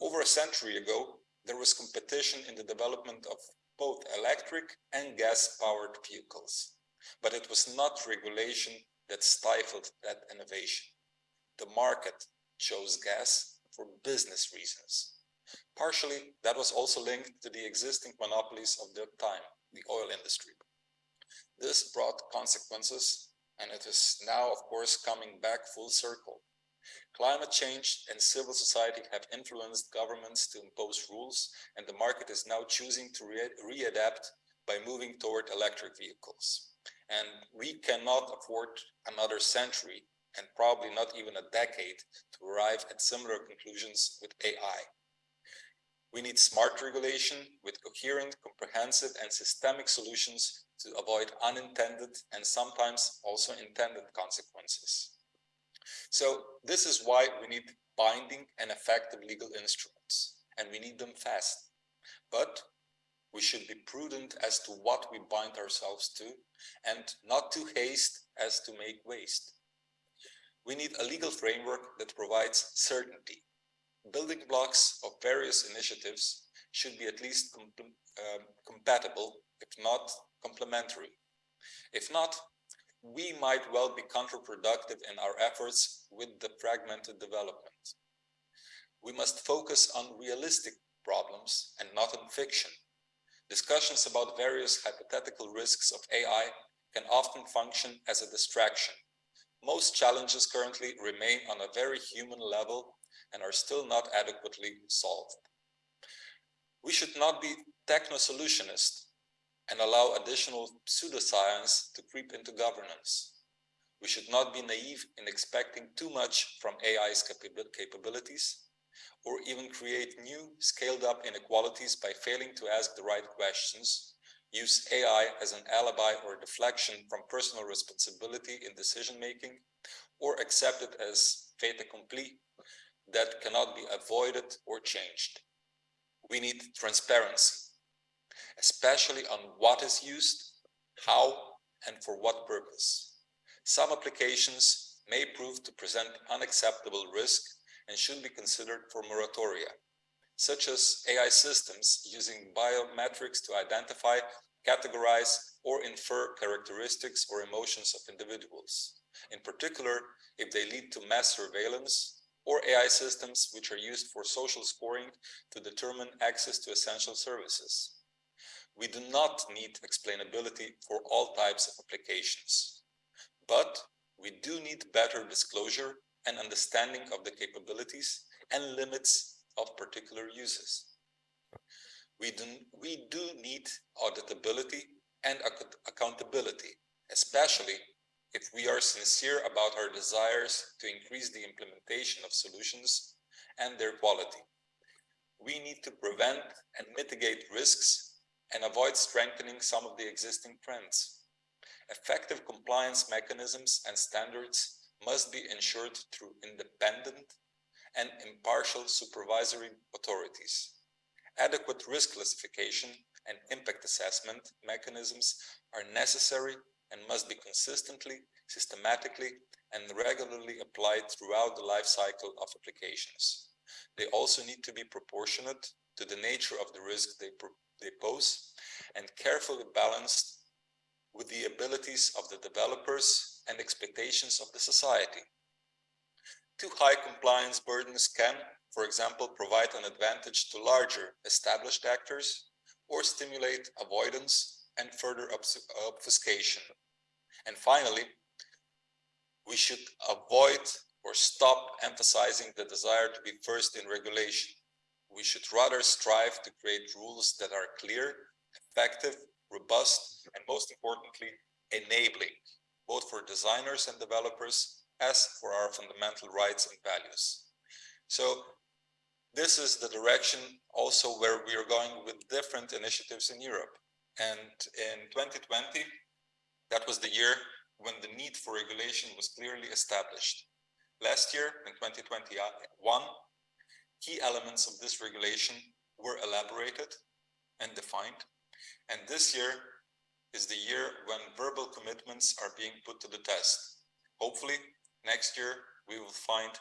Over a century ago, there was competition in the development of both electric and gas-powered vehicles. But it was not regulation that stifled that innovation. The market chose gas for business reasons. Partially, that was also linked to the existing monopolies of the time, the oil industry. This brought consequences, and it is now, of course, coming back full circle. Climate change and civil society have influenced governments to impose rules, and the market is now choosing to readapt re by moving toward electric vehicles. And we cannot afford another century and probably not even a decade to arrive at similar conclusions with AI. We need smart regulation with coherent, comprehensive and systemic solutions to avoid unintended and sometimes also intended consequences. So this is why we need binding and effective legal instruments, and we need them fast. But we should be prudent as to what we bind ourselves to and not too haste as to make waste. We need a legal framework that provides certainty. Building blocks of various initiatives should be at least com um, compatible, if not complementary. If not, we might well be counterproductive in our efforts with the fragmented development. We must focus on realistic problems and not on fiction Discussions about various hypothetical risks of AI can often function as a distraction. Most challenges currently remain on a very human level and are still not adequately solved. We should not be techno-solutionist and allow additional pseudoscience to creep into governance. We should not be naive in expecting too much from AI's capabilities or even create new scaled up inequalities by failing to ask the right questions, use AI as an alibi or deflection from personal responsibility in decision making, or accept it as fait accompli that cannot be avoided or changed. We need transparency, especially on what is used, how, and for what purpose. Some applications may prove to present unacceptable risk and should be considered for moratoria, such as AI systems using biometrics to identify, categorize, or infer characteristics or emotions of individuals, in particular if they lead to mass surveillance or AI systems which are used for social scoring to determine access to essential services. We do not need explainability for all types of applications, but we do need better disclosure and understanding of the capabilities and limits of particular uses. We do, we do need auditability and ac accountability, especially if we are sincere about our desires to increase the implementation of solutions and their quality. We need to prevent and mitigate risks and avoid strengthening some of the existing trends. Effective compliance mechanisms and standards must be ensured through independent and impartial supervisory authorities. Adequate risk classification and impact assessment mechanisms are necessary and must be consistently, systematically, and regularly applied throughout the life cycle of applications. They also need to be proportionate to the nature of the risk they, they pose and carefully balanced with the abilities of the developers and expectations of the society. Too high compliance burdens can, for example, provide an advantage to larger established actors or stimulate avoidance and further obfuscation. And finally, we should avoid or stop emphasizing the desire to be first in regulation. We should rather strive to create rules that are clear, effective, robust, and most importantly, enabling, both for designers and developers, as for our fundamental rights and values. So this is the direction also where we are going with different initiatives in Europe. And in 2020, that was the year when the need for regulation was clearly established. Last year, in 2021, key elements of this regulation were elaborated and defined. And this year is the year when verbal commitments are being put to the test. Hopefully, next year, we will find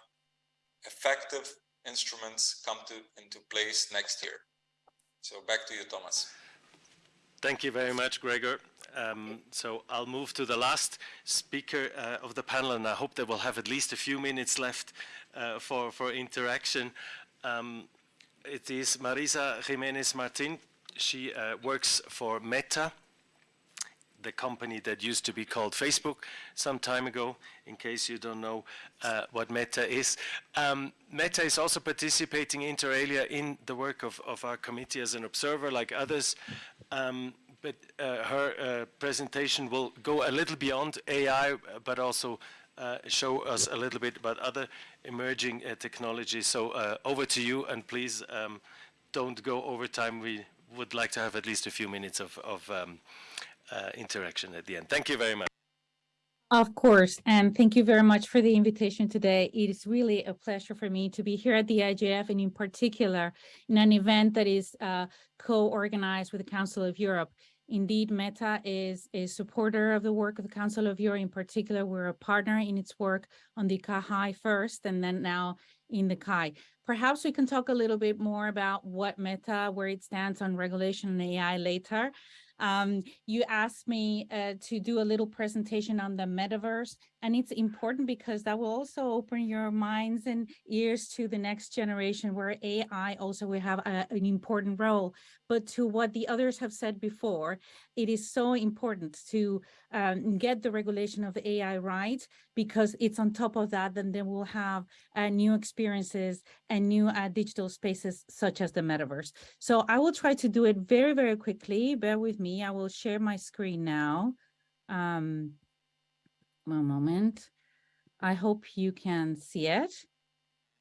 effective instruments come to into place next year. So back to you, Thomas. Thank you very much, Gregor. Um, so I'll move to the last speaker uh, of the panel, and I hope that we'll have at least a few minutes left uh, for, for interaction. Um, it is Marisa Jimenez Martin. She uh, works for Meta, the company that used to be called Facebook some time ago, in case you don't know uh, what Meta is. Um, Meta is also participating inter alia in the work of, of our committee as an observer like others. Um, but uh, her uh, presentation will go a little beyond AI, but also uh, show us a little bit about other emerging uh, technologies. So uh, over to you, and please um, don't go over time. We would like to have at least a few minutes of, of um, uh, interaction at the end. Thank you very much. Of course, and thank you very much for the invitation today. It is really a pleasure for me to be here at the IGF and in particular in an event that is uh, co-organized with the Council of Europe. Indeed, Meta is a supporter of the work of the Council of Europe. In particular, we're a partner in its work on the KAI first and then now in the CAI. Perhaps we can talk a little bit more about what Meta, where it stands on regulation and AI later. Um, you asked me uh, to do a little presentation on the metaverse, and it's important because that will also open your minds and ears to the next generation where AI also will have a, an important role. But to what the others have said before, it is so important to um, get the regulation of AI right, because it's on top of that, then they will have uh, new experiences and new uh, digital spaces such as the metaverse. So I will try to do it very, very quickly. Bear with me. I will share my screen now. Um, one moment. I hope you can see it.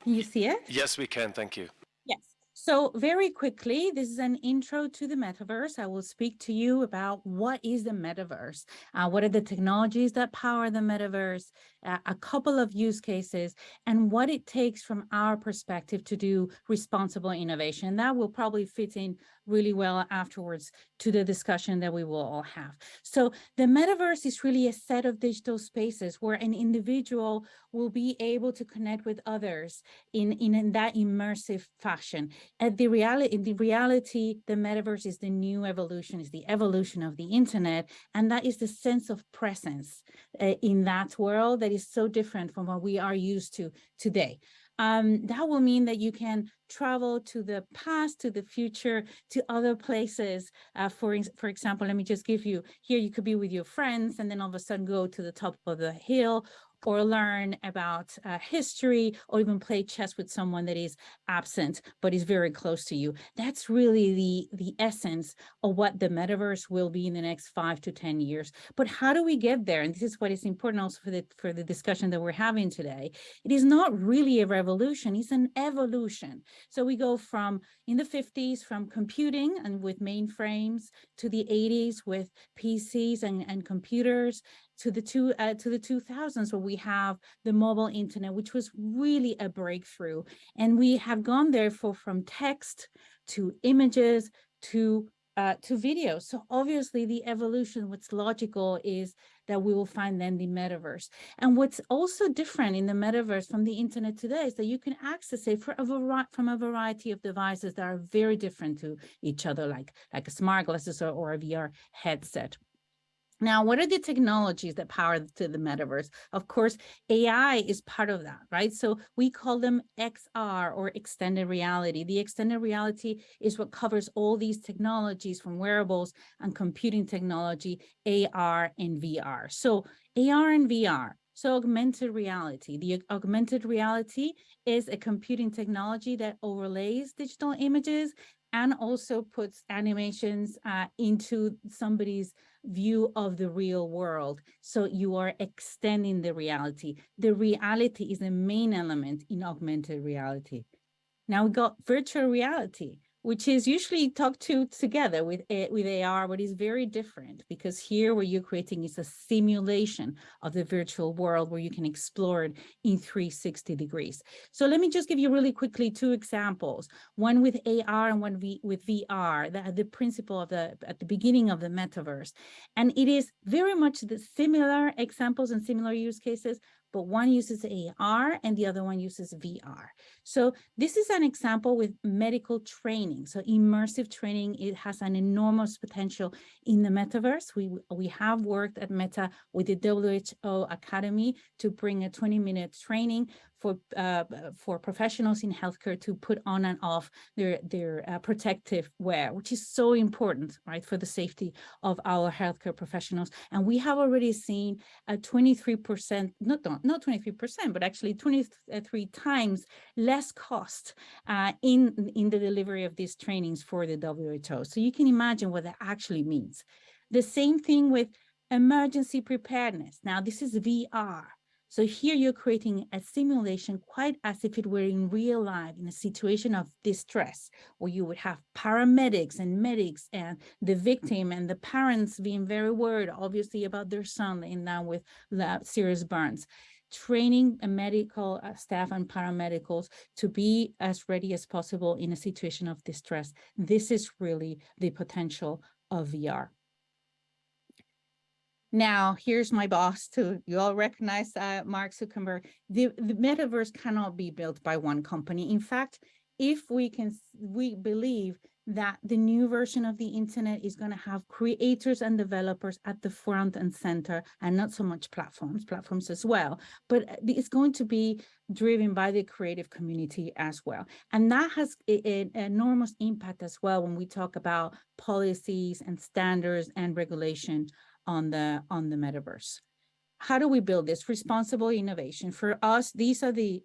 Can you see it? Yes, we can. Thank you. Yes. So very quickly, this is an intro to the metaverse. I will speak to you about what is the metaverse, uh, what are the technologies that power the metaverse, uh, a couple of use cases, and what it takes from our perspective to do responsible innovation. That will probably fit in really well afterwards to the discussion that we will all have. So the metaverse is really a set of digital spaces where an individual will be able to connect with others in, in, in that immersive fashion. At the reality, in the reality, the metaverse is the new evolution, is the evolution of the internet, and that is the sense of presence uh, in that world that is so different from what we are used to today um, that will mean that you can travel to the past, to the future, to other places. Uh, for, for example, let me just give you, here you could be with your friends and then all of a sudden go to the top of the hill or learn about uh, history or even play chess with someone that is absent but is very close to you. That's really the, the essence of what the metaverse will be in the next five to 10 years. But how do we get there? And this is what is important also for the, for the discussion that we're having today. It is not really a revolution, it's an evolution. So we go from in the 50s from computing and with mainframes to the 80s with PCs and, and computers to the two uh, to the 2000s where we have the mobile internet, which was really a breakthrough. And we have gone therefore from text to images to uh, to video. So obviously the evolution, what's logical is that we will find then the metaverse. And what's also different in the metaverse from the internet today is that you can access it a from a variety of devices that are very different to each other, like, like a smart glasses or, or a VR headset. Now, what are the technologies that power to the metaverse? Of course, AI is part of that, right? So we call them XR or extended reality. The extended reality is what covers all these technologies from wearables and computing technology, AR and VR. So AR and VR, so augmented reality. The augmented reality is a computing technology that overlays digital images and also puts animations uh, into somebody's view of the real world. So you are extending the reality. The reality is the main element in augmented reality. Now we got virtual reality which is usually talked to together with, with AR, but is very different because here what you're creating is a simulation of the virtual world where you can explore it in 360 degrees. So let me just give you really quickly two examples, one with AR and one v, with VR, the, the principle of the, at the beginning of the metaverse. And it is very much the similar examples and similar use cases, but one uses AR and the other one uses VR. So this is an example with medical training. So immersive training, it has an enormous potential in the metaverse. We, we have worked at Meta with the WHO Academy to bring a 20 minute training for uh, for professionals in healthcare to put on and off their their uh, protective wear, which is so important, right, for the safety of our healthcare professionals. And we have already seen a 23%, not not 23%, but actually 23 times less cost uh, in in the delivery of these trainings for the WHO. So you can imagine what that actually means. The same thing with emergency preparedness. Now this is VR. So here you're creating a simulation quite as if it were in real life in a situation of distress where you would have paramedics and medics and the victim and the parents being very worried obviously about their son in now with serious burns training a medical uh, staff and paramedicals to be as ready as possible in a situation of distress. This is really the potential of VR. Now, here's my boss too. You all recognize uh, Mark Zuckerberg. The, the metaverse cannot be built by one company. In fact, if we can, we believe that the new version of the internet is going to have creators and developers at the front and center and not so much platforms, platforms as well, but uh, it's going to be driven by the creative community as well. And that has an enormous impact as well when we talk about policies and standards and regulation on the on the metaverse. How do we build this responsible innovation? For us, these are the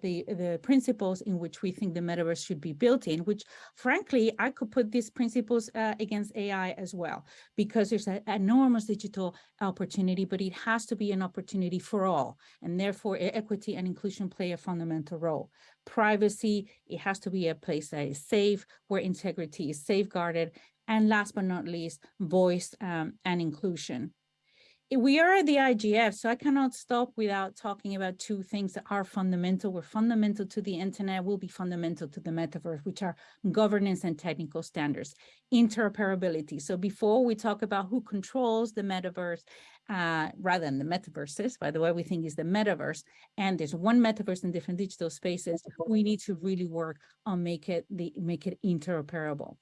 the the principles in which we think the metaverse should be built in. Which, frankly, I could put these principles uh, against AI as well, because there's an enormous digital opportunity, but it has to be an opportunity for all, and therefore equity and inclusion play a fundamental role. Privacy, it has to be a place that is safe, where integrity is safeguarded, and last but not least, voice um, and inclusion. we are at the IGF, so I cannot stop without talking about two things that are fundamental. Were fundamental to the internet, will be fundamental to the metaverse, which are governance and technical standards, interoperability. So before we talk about who controls the metaverse, uh, rather than the metaverses, by the way, we think is the metaverse, and there's one metaverse in different digital spaces. We need to really work on make it the make it interoperable.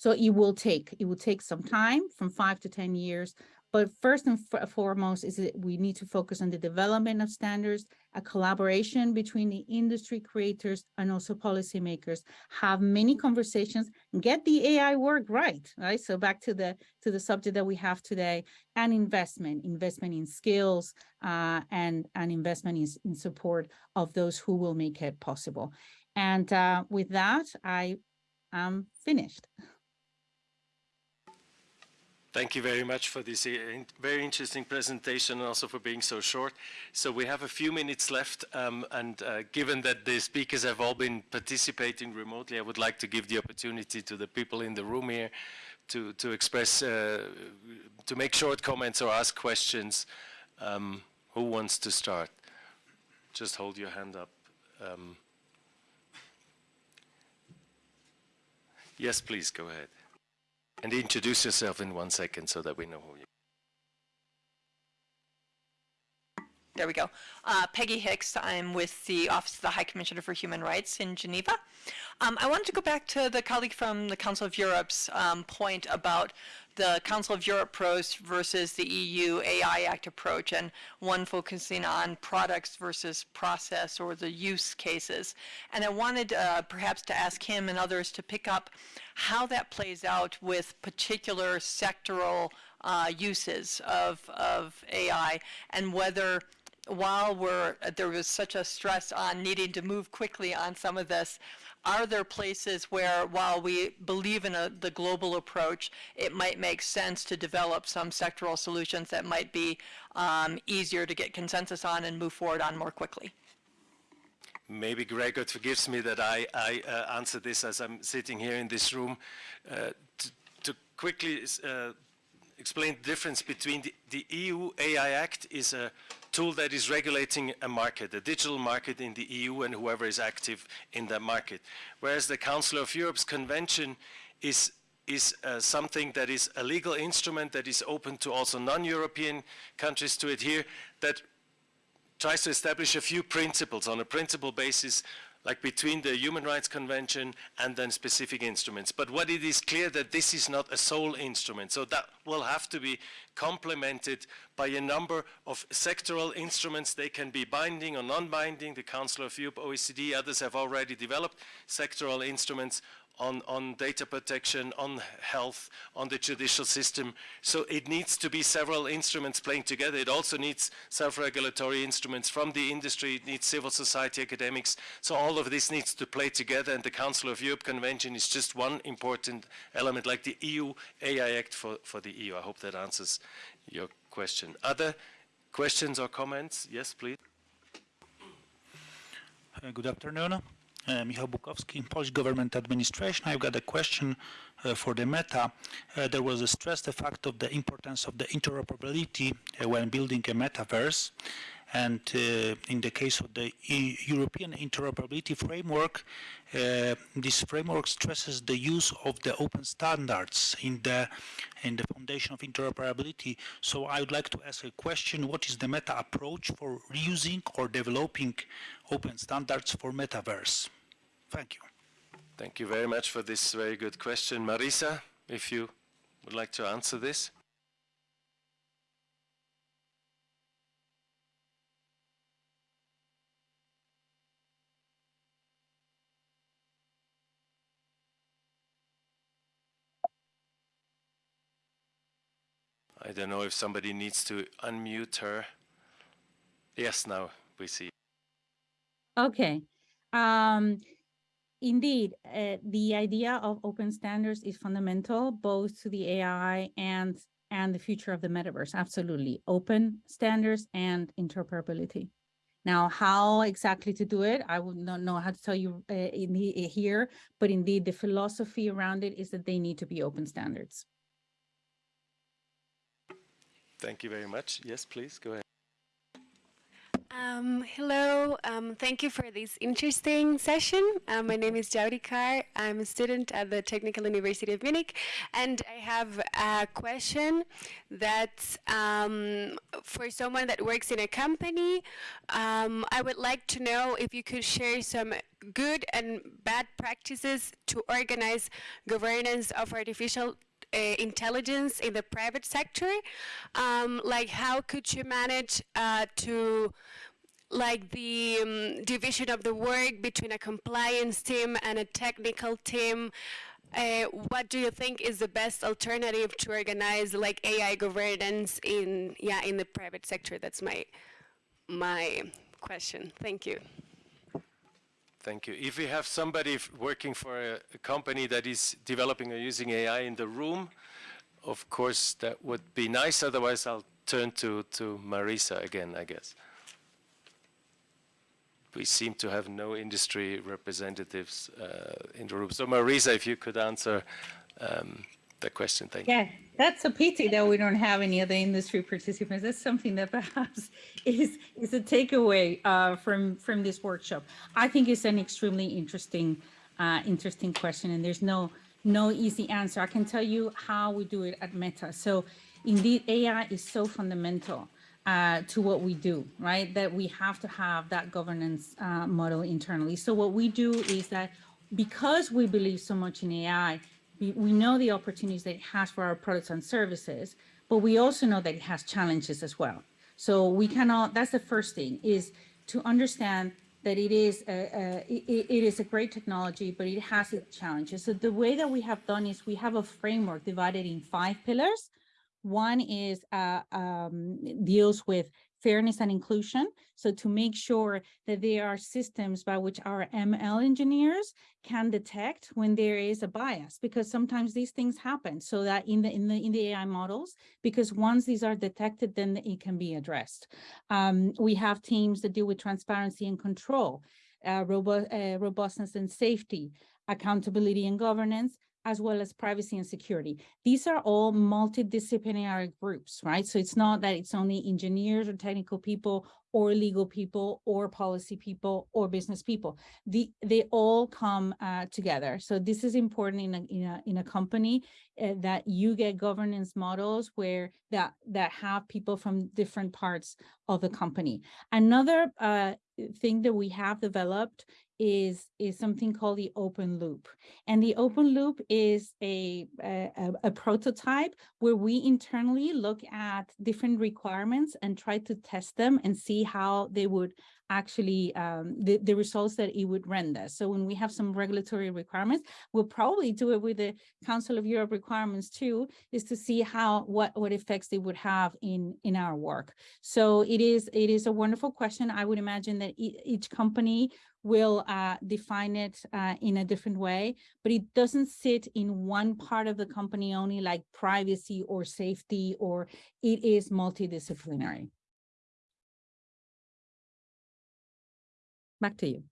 So it will take, it will take some time, from five to 10 years. But first and foremost is that we need to focus on the development of standards, a collaboration between the industry creators and also policymakers, have many conversations, get the AI work right, right? So back to the, to the subject that we have today, and investment, investment in skills, uh, and, and investment in, in support of those who will make it possible. And, uh, with that, I am finished. Thank you very much for this uh, very interesting presentation and also for being so short. So we have a few minutes left, um, and uh, given that the speakers have all been participating remotely, I would like to give the opportunity to the people in the room here to, to express, uh, to make short comments or ask questions. Um, Who wants to start? Just hold your hand up. Um, Yes, please, go ahead. And introduce yourself in one second so that we know who you There we go. Uh, Peggy Hicks. I'm with the Office of the High Commissioner for Human Rights in Geneva. Um, I wanted to go back to the colleague from the Council of Europe's um, point about the Council of Europe approach versus the EU AI Act approach, and one focusing on products versus process or the use cases. And I wanted uh, perhaps to ask him and others to pick up how that plays out with particular sectoral uh, uses of, of AI and whether while we're, there was such a stress on needing to move quickly on some of this, are there places where, while we believe in a, the global approach, it might make sense to develop some sectoral solutions that might be um, easier to get consensus on and move forward on more quickly? Maybe Gregor forgives me that I, I uh, answer this as I'm sitting here in this room. Uh, to, quickly uh, explain the difference between the, the EU AI Act is a tool that is regulating a market, a digital market in the EU and whoever is active in that market. Whereas the Council of Europe's convention is is uh, something that is a legal instrument that is open to also non-European countries to adhere, that tries to establish a few principles on a principle basis like between the Human Rights Convention and then specific instruments. But what it is clear that this is not a sole instrument. So that will have to be complemented by a number of sectoral instruments. They can be binding or non-binding. The Council of Europe, OECD, others have already developed sectoral instruments on, on data protection, on health, on the judicial system. So it needs to be several instruments playing together. It also needs self-regulatory instruments from the industry. It needs civil society academics. So all of this needs to play together and the Council of Europe Convention is just one important element like the EU AI Act for, for the EU. I hope that answers your question. Other questions or comments? Yes, please. Uh, Good afternoon. Uh, Michał Bukowski, Polish Government Administration. I've got a question uh, for the Meta. Uh, There was a stress the fact of the importance of the interoperability when building a metaverse. And in the case of the E- European interoperability framework, this framework stresses the use of the open standards in the in the foundation of interoperability. So I would like to ask a question: What is the meta approach for reusing or developing open standards for metaverse? Thank you. Thank you very much for this very good question. Marisa, if you would like to answer this. I don't know if somebody needs to unmute her. Yes, now we see. Okay. Um, indeed, uh, the idea of open standards is fundamental both to the AI and and the future of the metaverse. Absolutely, open standards and interoperability. Now, how exactly to do it, I would not know how to tell you uh, in the, here, but indeed, the philosophy around it is that they need to be open standards. Thank you very much. Yes, please, go ahead. Um, hello, um, thank you for this interesting session. Uh, my name is Jaudi Kar. I'm a student at the Technical University of Munich, and I have a question that um, for someone that works in a company, um, I would like to know if you could share some good and bad practices to organize governance of artificial uh, intelligence in the private sector. Um, like how could you manage uh, to like the um, division of the work between a compliance team and a technical team. Uh, what do you think is the best alternative to organize like AI governance in yeah in the private sector? That's my my question. Thank you. Thank you. If we have somebody working for a, a company that is developing or using AI in the room, of course, that would be nice. Otherwise, I'll turn to, to Marisa again, I guess. We seem to have no industry representatives uh, in the room. So Marisa, if you could answer um, the question, thank you. Yeah, that's a pity that we don't have any other industry participants. That's something that perhaps is is a takeaway uh, from from this workshop. I think it's an extremely interesting uh, interesting question, and there's no no easy answer. I can tell you how we do it at Meta. So, indeed, AI is so fundamental uh, to what we do, right? That we have to have that governance uh, model internally. So what we do is that because we believe so much in AI, we, know the opportunities that it has for our products and services, but we also know that it has challenges as well. So we cannot, that's the first thing, is to understand that it is a, a it, it is a great technology, but it has its challenges. So the way that we have done is we have a framework divided in five pillars one is uh, um, deals with fairness and inclusion. So to make sure that there are systems by which our ML engineers can detect when there is a bias, because sometimes these things happen. So that in the in the in the AI models, because once these are detected, then it can be addressed. Um, we have teams that deal with transparency and control, uh, robust, uh, robustness and safety, accountability and governance, as well as privacy and security. These are all multidisciplinary groups, right? So it's not that it's only engineers or technical people or legal people or policy people or business people. The, they all come uh, together. So this is important in a, in a, in a company uh, that you get governance models where that, that have people from different parts of the company. Another uh, thing that we have developed is is something called the open loop and the open loop is a, a, a prototype where we internally look at different requirements and try to test them and see how they would actually um, the, the results that it would render. So when we have some regulatory requirements, we'll probably do it with the Council of Europe requirements too, is to see how what what effects they would have in in our work. So it is it is a wonderful question. I would imagine that e each company will uh, define it uh, in a different way, but it doesn't sit in one part of the company only like privacy or safety, or it is multidisciplinary. Back to you.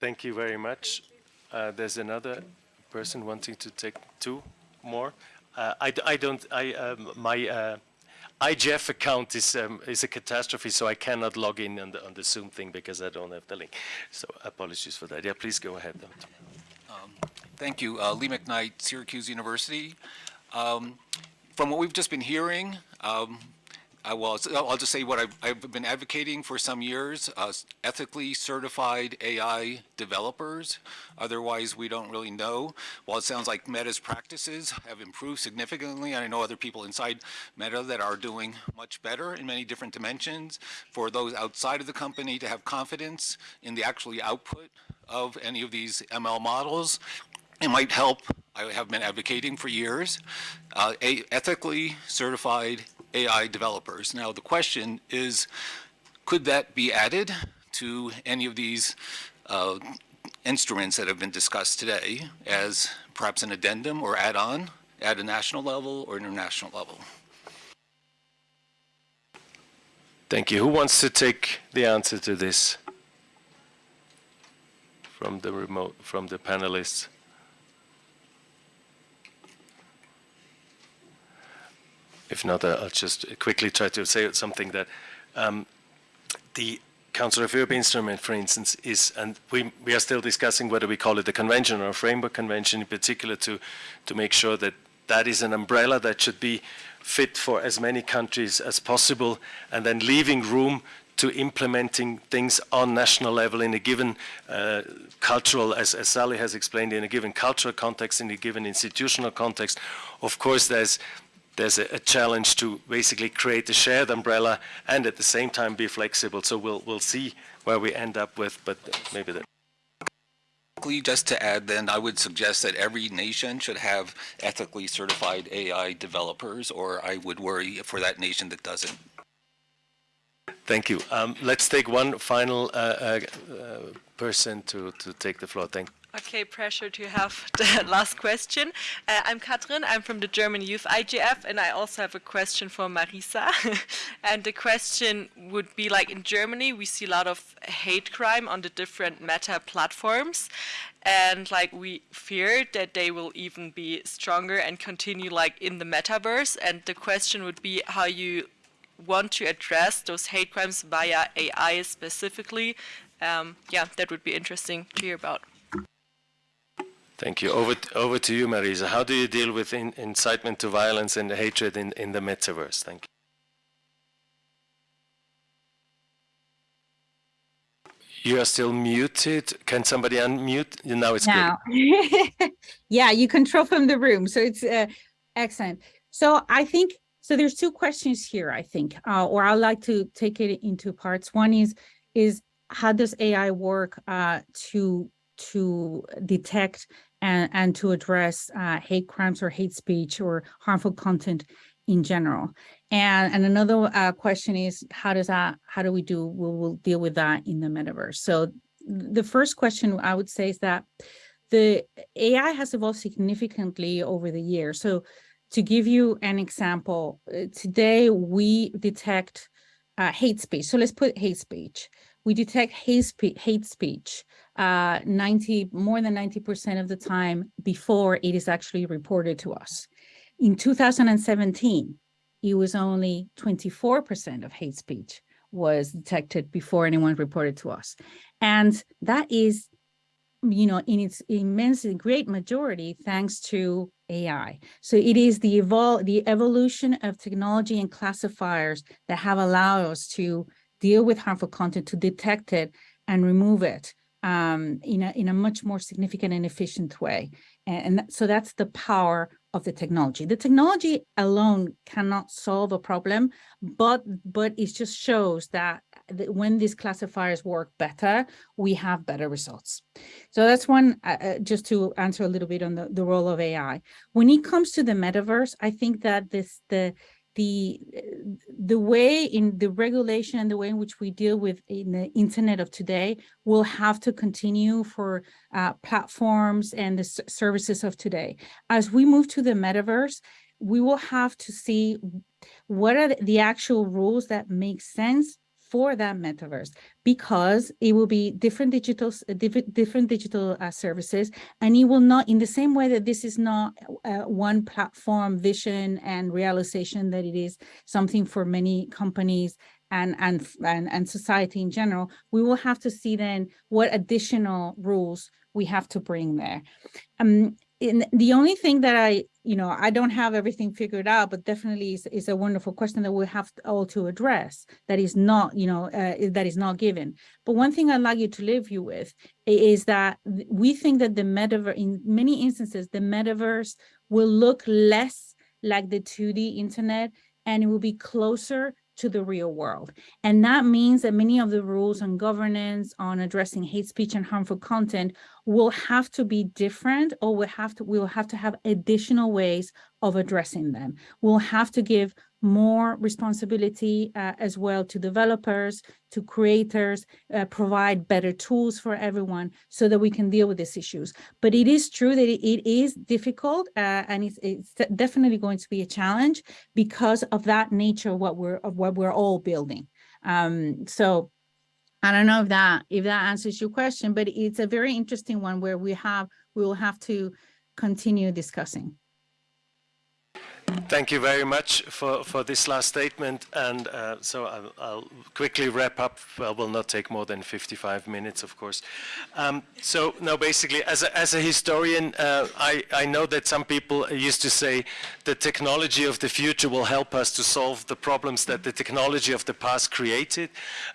Thank you very much. Uh, there's another person wanting to take two more. Uh, I, I don't, I, um, my uh, IGF account is, um, is a catastrophe, so I cannot log in on the, on the Zoom thing because I don't have the link. So apologies for that. Yeah, please go ahead. Um, thank you. Uh, Lee McKnight, Syracuse University. Um, from what we've just been hearing, um, I will, I'll just say what I've, I've been advocating for some years, uh, ethically certified AI developers. Otherwise, we don't really know. While it sounds like Meta's practices have improved significantly, and I know other people inside Meta that are doing much better in many different dimensions, for those outside of the company to have confidence in the actually output of any of these ML models, it might help, I have been advocating for years, uh, ethically certified AI developers. Now the question is, could that be added to any of these uh, instruments that have been discussed today as perhaps an addendum or add-on at a national level or international level? Thank you. Who wants to take the answer to this from the remote, from the panelists? If not, I'll just quickly try to say something that um, the Council of Europe instrument, for instance, is, and we, we are still discussing whether we call it a convention or a framework convention in particular to, to make sure that that is an umbrella that should be fit for as many countries as possible and then leaving room to implementing things on national level in a given uh, cultural, as, as Sally has explained, in a given cultural context, in a given institutional context. Of course, there's there's a, a, challenge to basically create a shared umbrella and at the same time be flexible. So we'll we'll see where we end up with, but maybe that. Just to add, then I would suggest that every nation should have ethically certified AI developers, or I would worry for that nation that doesn't. Thank you. Um, let's take one final uh, uh, person to, to take the floor. Thank Okay, pressure to have the last question. Uh, I'm Katrin, I'm from the German Youth IGF, and I also have a question for Marisa. and the question would be like in Germany, we see a lot of hate crime on the different meta platforms. And like we fear that they will even be stronger and continue like in the metaverse. And the question would be how you want to address those hate crimes via AI specifically. Um, yeah, that would be interesting to hear about. Thank you. Over, over to you, Marisa. How do you deal with in, incitement to violence and hatred in, in the metaverse? Thank you. You are still muted. Can somebody unmute? Now it's now. good. yeah, you control from the room. So it's uh, excellent. So I think, so there's two questions here, I think, uh, or I'd like to take it into parts. One is, is how does AI work uh, to to detect and, and to address uh, hate crimes or hate speech or harmful content in general. And, and another uh, question is, how does that, how do we do, we'll, we'll deal with that in the metaverse. So the first question I would say is that the AI has evolved significantly over the years. So to give you an example, uh, today we detect uh, hate speech. So let's put hate speech. We detect hate, spe hate speech uh, 90, more than 90% of the time before it is actually reported to us. In 2017, it was only 24% of hate speech was detected before anyone reported to us. And that is, you know, in its immensely great majority, thanks to AI. So it is the evol the evolution of technology and classifiers that have allowed us to deal with harmful content, to detect it and remove it um, in, a, in a much more significant and efficient way. And, and so that's the power of the technology. The technology alone cannot solve a problem, but but it just shows that, when these classifiers work better, we have better results. So that's one, uh, uh just to answer a little bit on the, the role of AI. When it comes to the metaverse, I think that this the the the way in the regulation and the way in which we deal with in the internet of today will have to continue for uh, platforms and the services of today. As we move to the metaverse, we will have to see what are the actual rules that make sense for that metaverse because it will be different digital different, digital uh, services and it will not in the same way that this is not uh, one platform vision and realization that it is something for many companies and, and and and society in general we will have to see then what additional rules we have to bring there. Um in the only thing that I, you know, I don't have everything figured out, but definitely is, is a wonderful question that we have all to address that is not, you know, uh, that is not given. But one thing I'd like you to leave you with is that we think that the metaverse, in many instances, the metaverse will look less like the 2D internet and it will be closer to the real world. And that means that many of the rules on governance, on addressing hate speech and harmful content will have to be different or we have to we'll have to have additional ways of addressing them. We'll have to give more responsibility uh, as well to developers, to creators, uh, provide better tools for everyone so that we can deal with these issues. But it is true that it, it is difficult uh, and it's, it's, definitely going to be a challenge because of that nature of what we're of what we're all building. Um, so I don't know if that if that answers your question, but it's a very interesting one where we have we will have to continue discussing. Thank you very much for, for this last statement. And uh, so I'll, I'll, quickly wrap up. Well, will not take more than 55 minutes, of course. Um, so now basically, as a, as a historian, uh, I, I know that some people used to say the technology of the future will help us to solve the problems that the technology of the past created,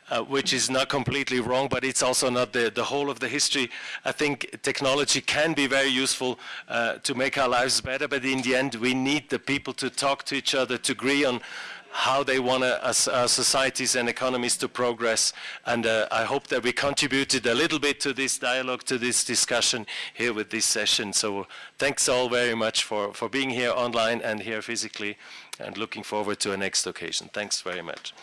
uh, which is not completely wrong, but it's also not the, the whole of the history. I think technology can be very useful uh, to make our lives better, but in the end, we need the people to talk to each other, to agree on how they want our societies and economies to progress. And uh, I hope that we contributed a little bit to this dialogue, to this discussion here with this session. So thanks all very much for, for being here online and here physically and looking forward to a next occasion. Thanks very much.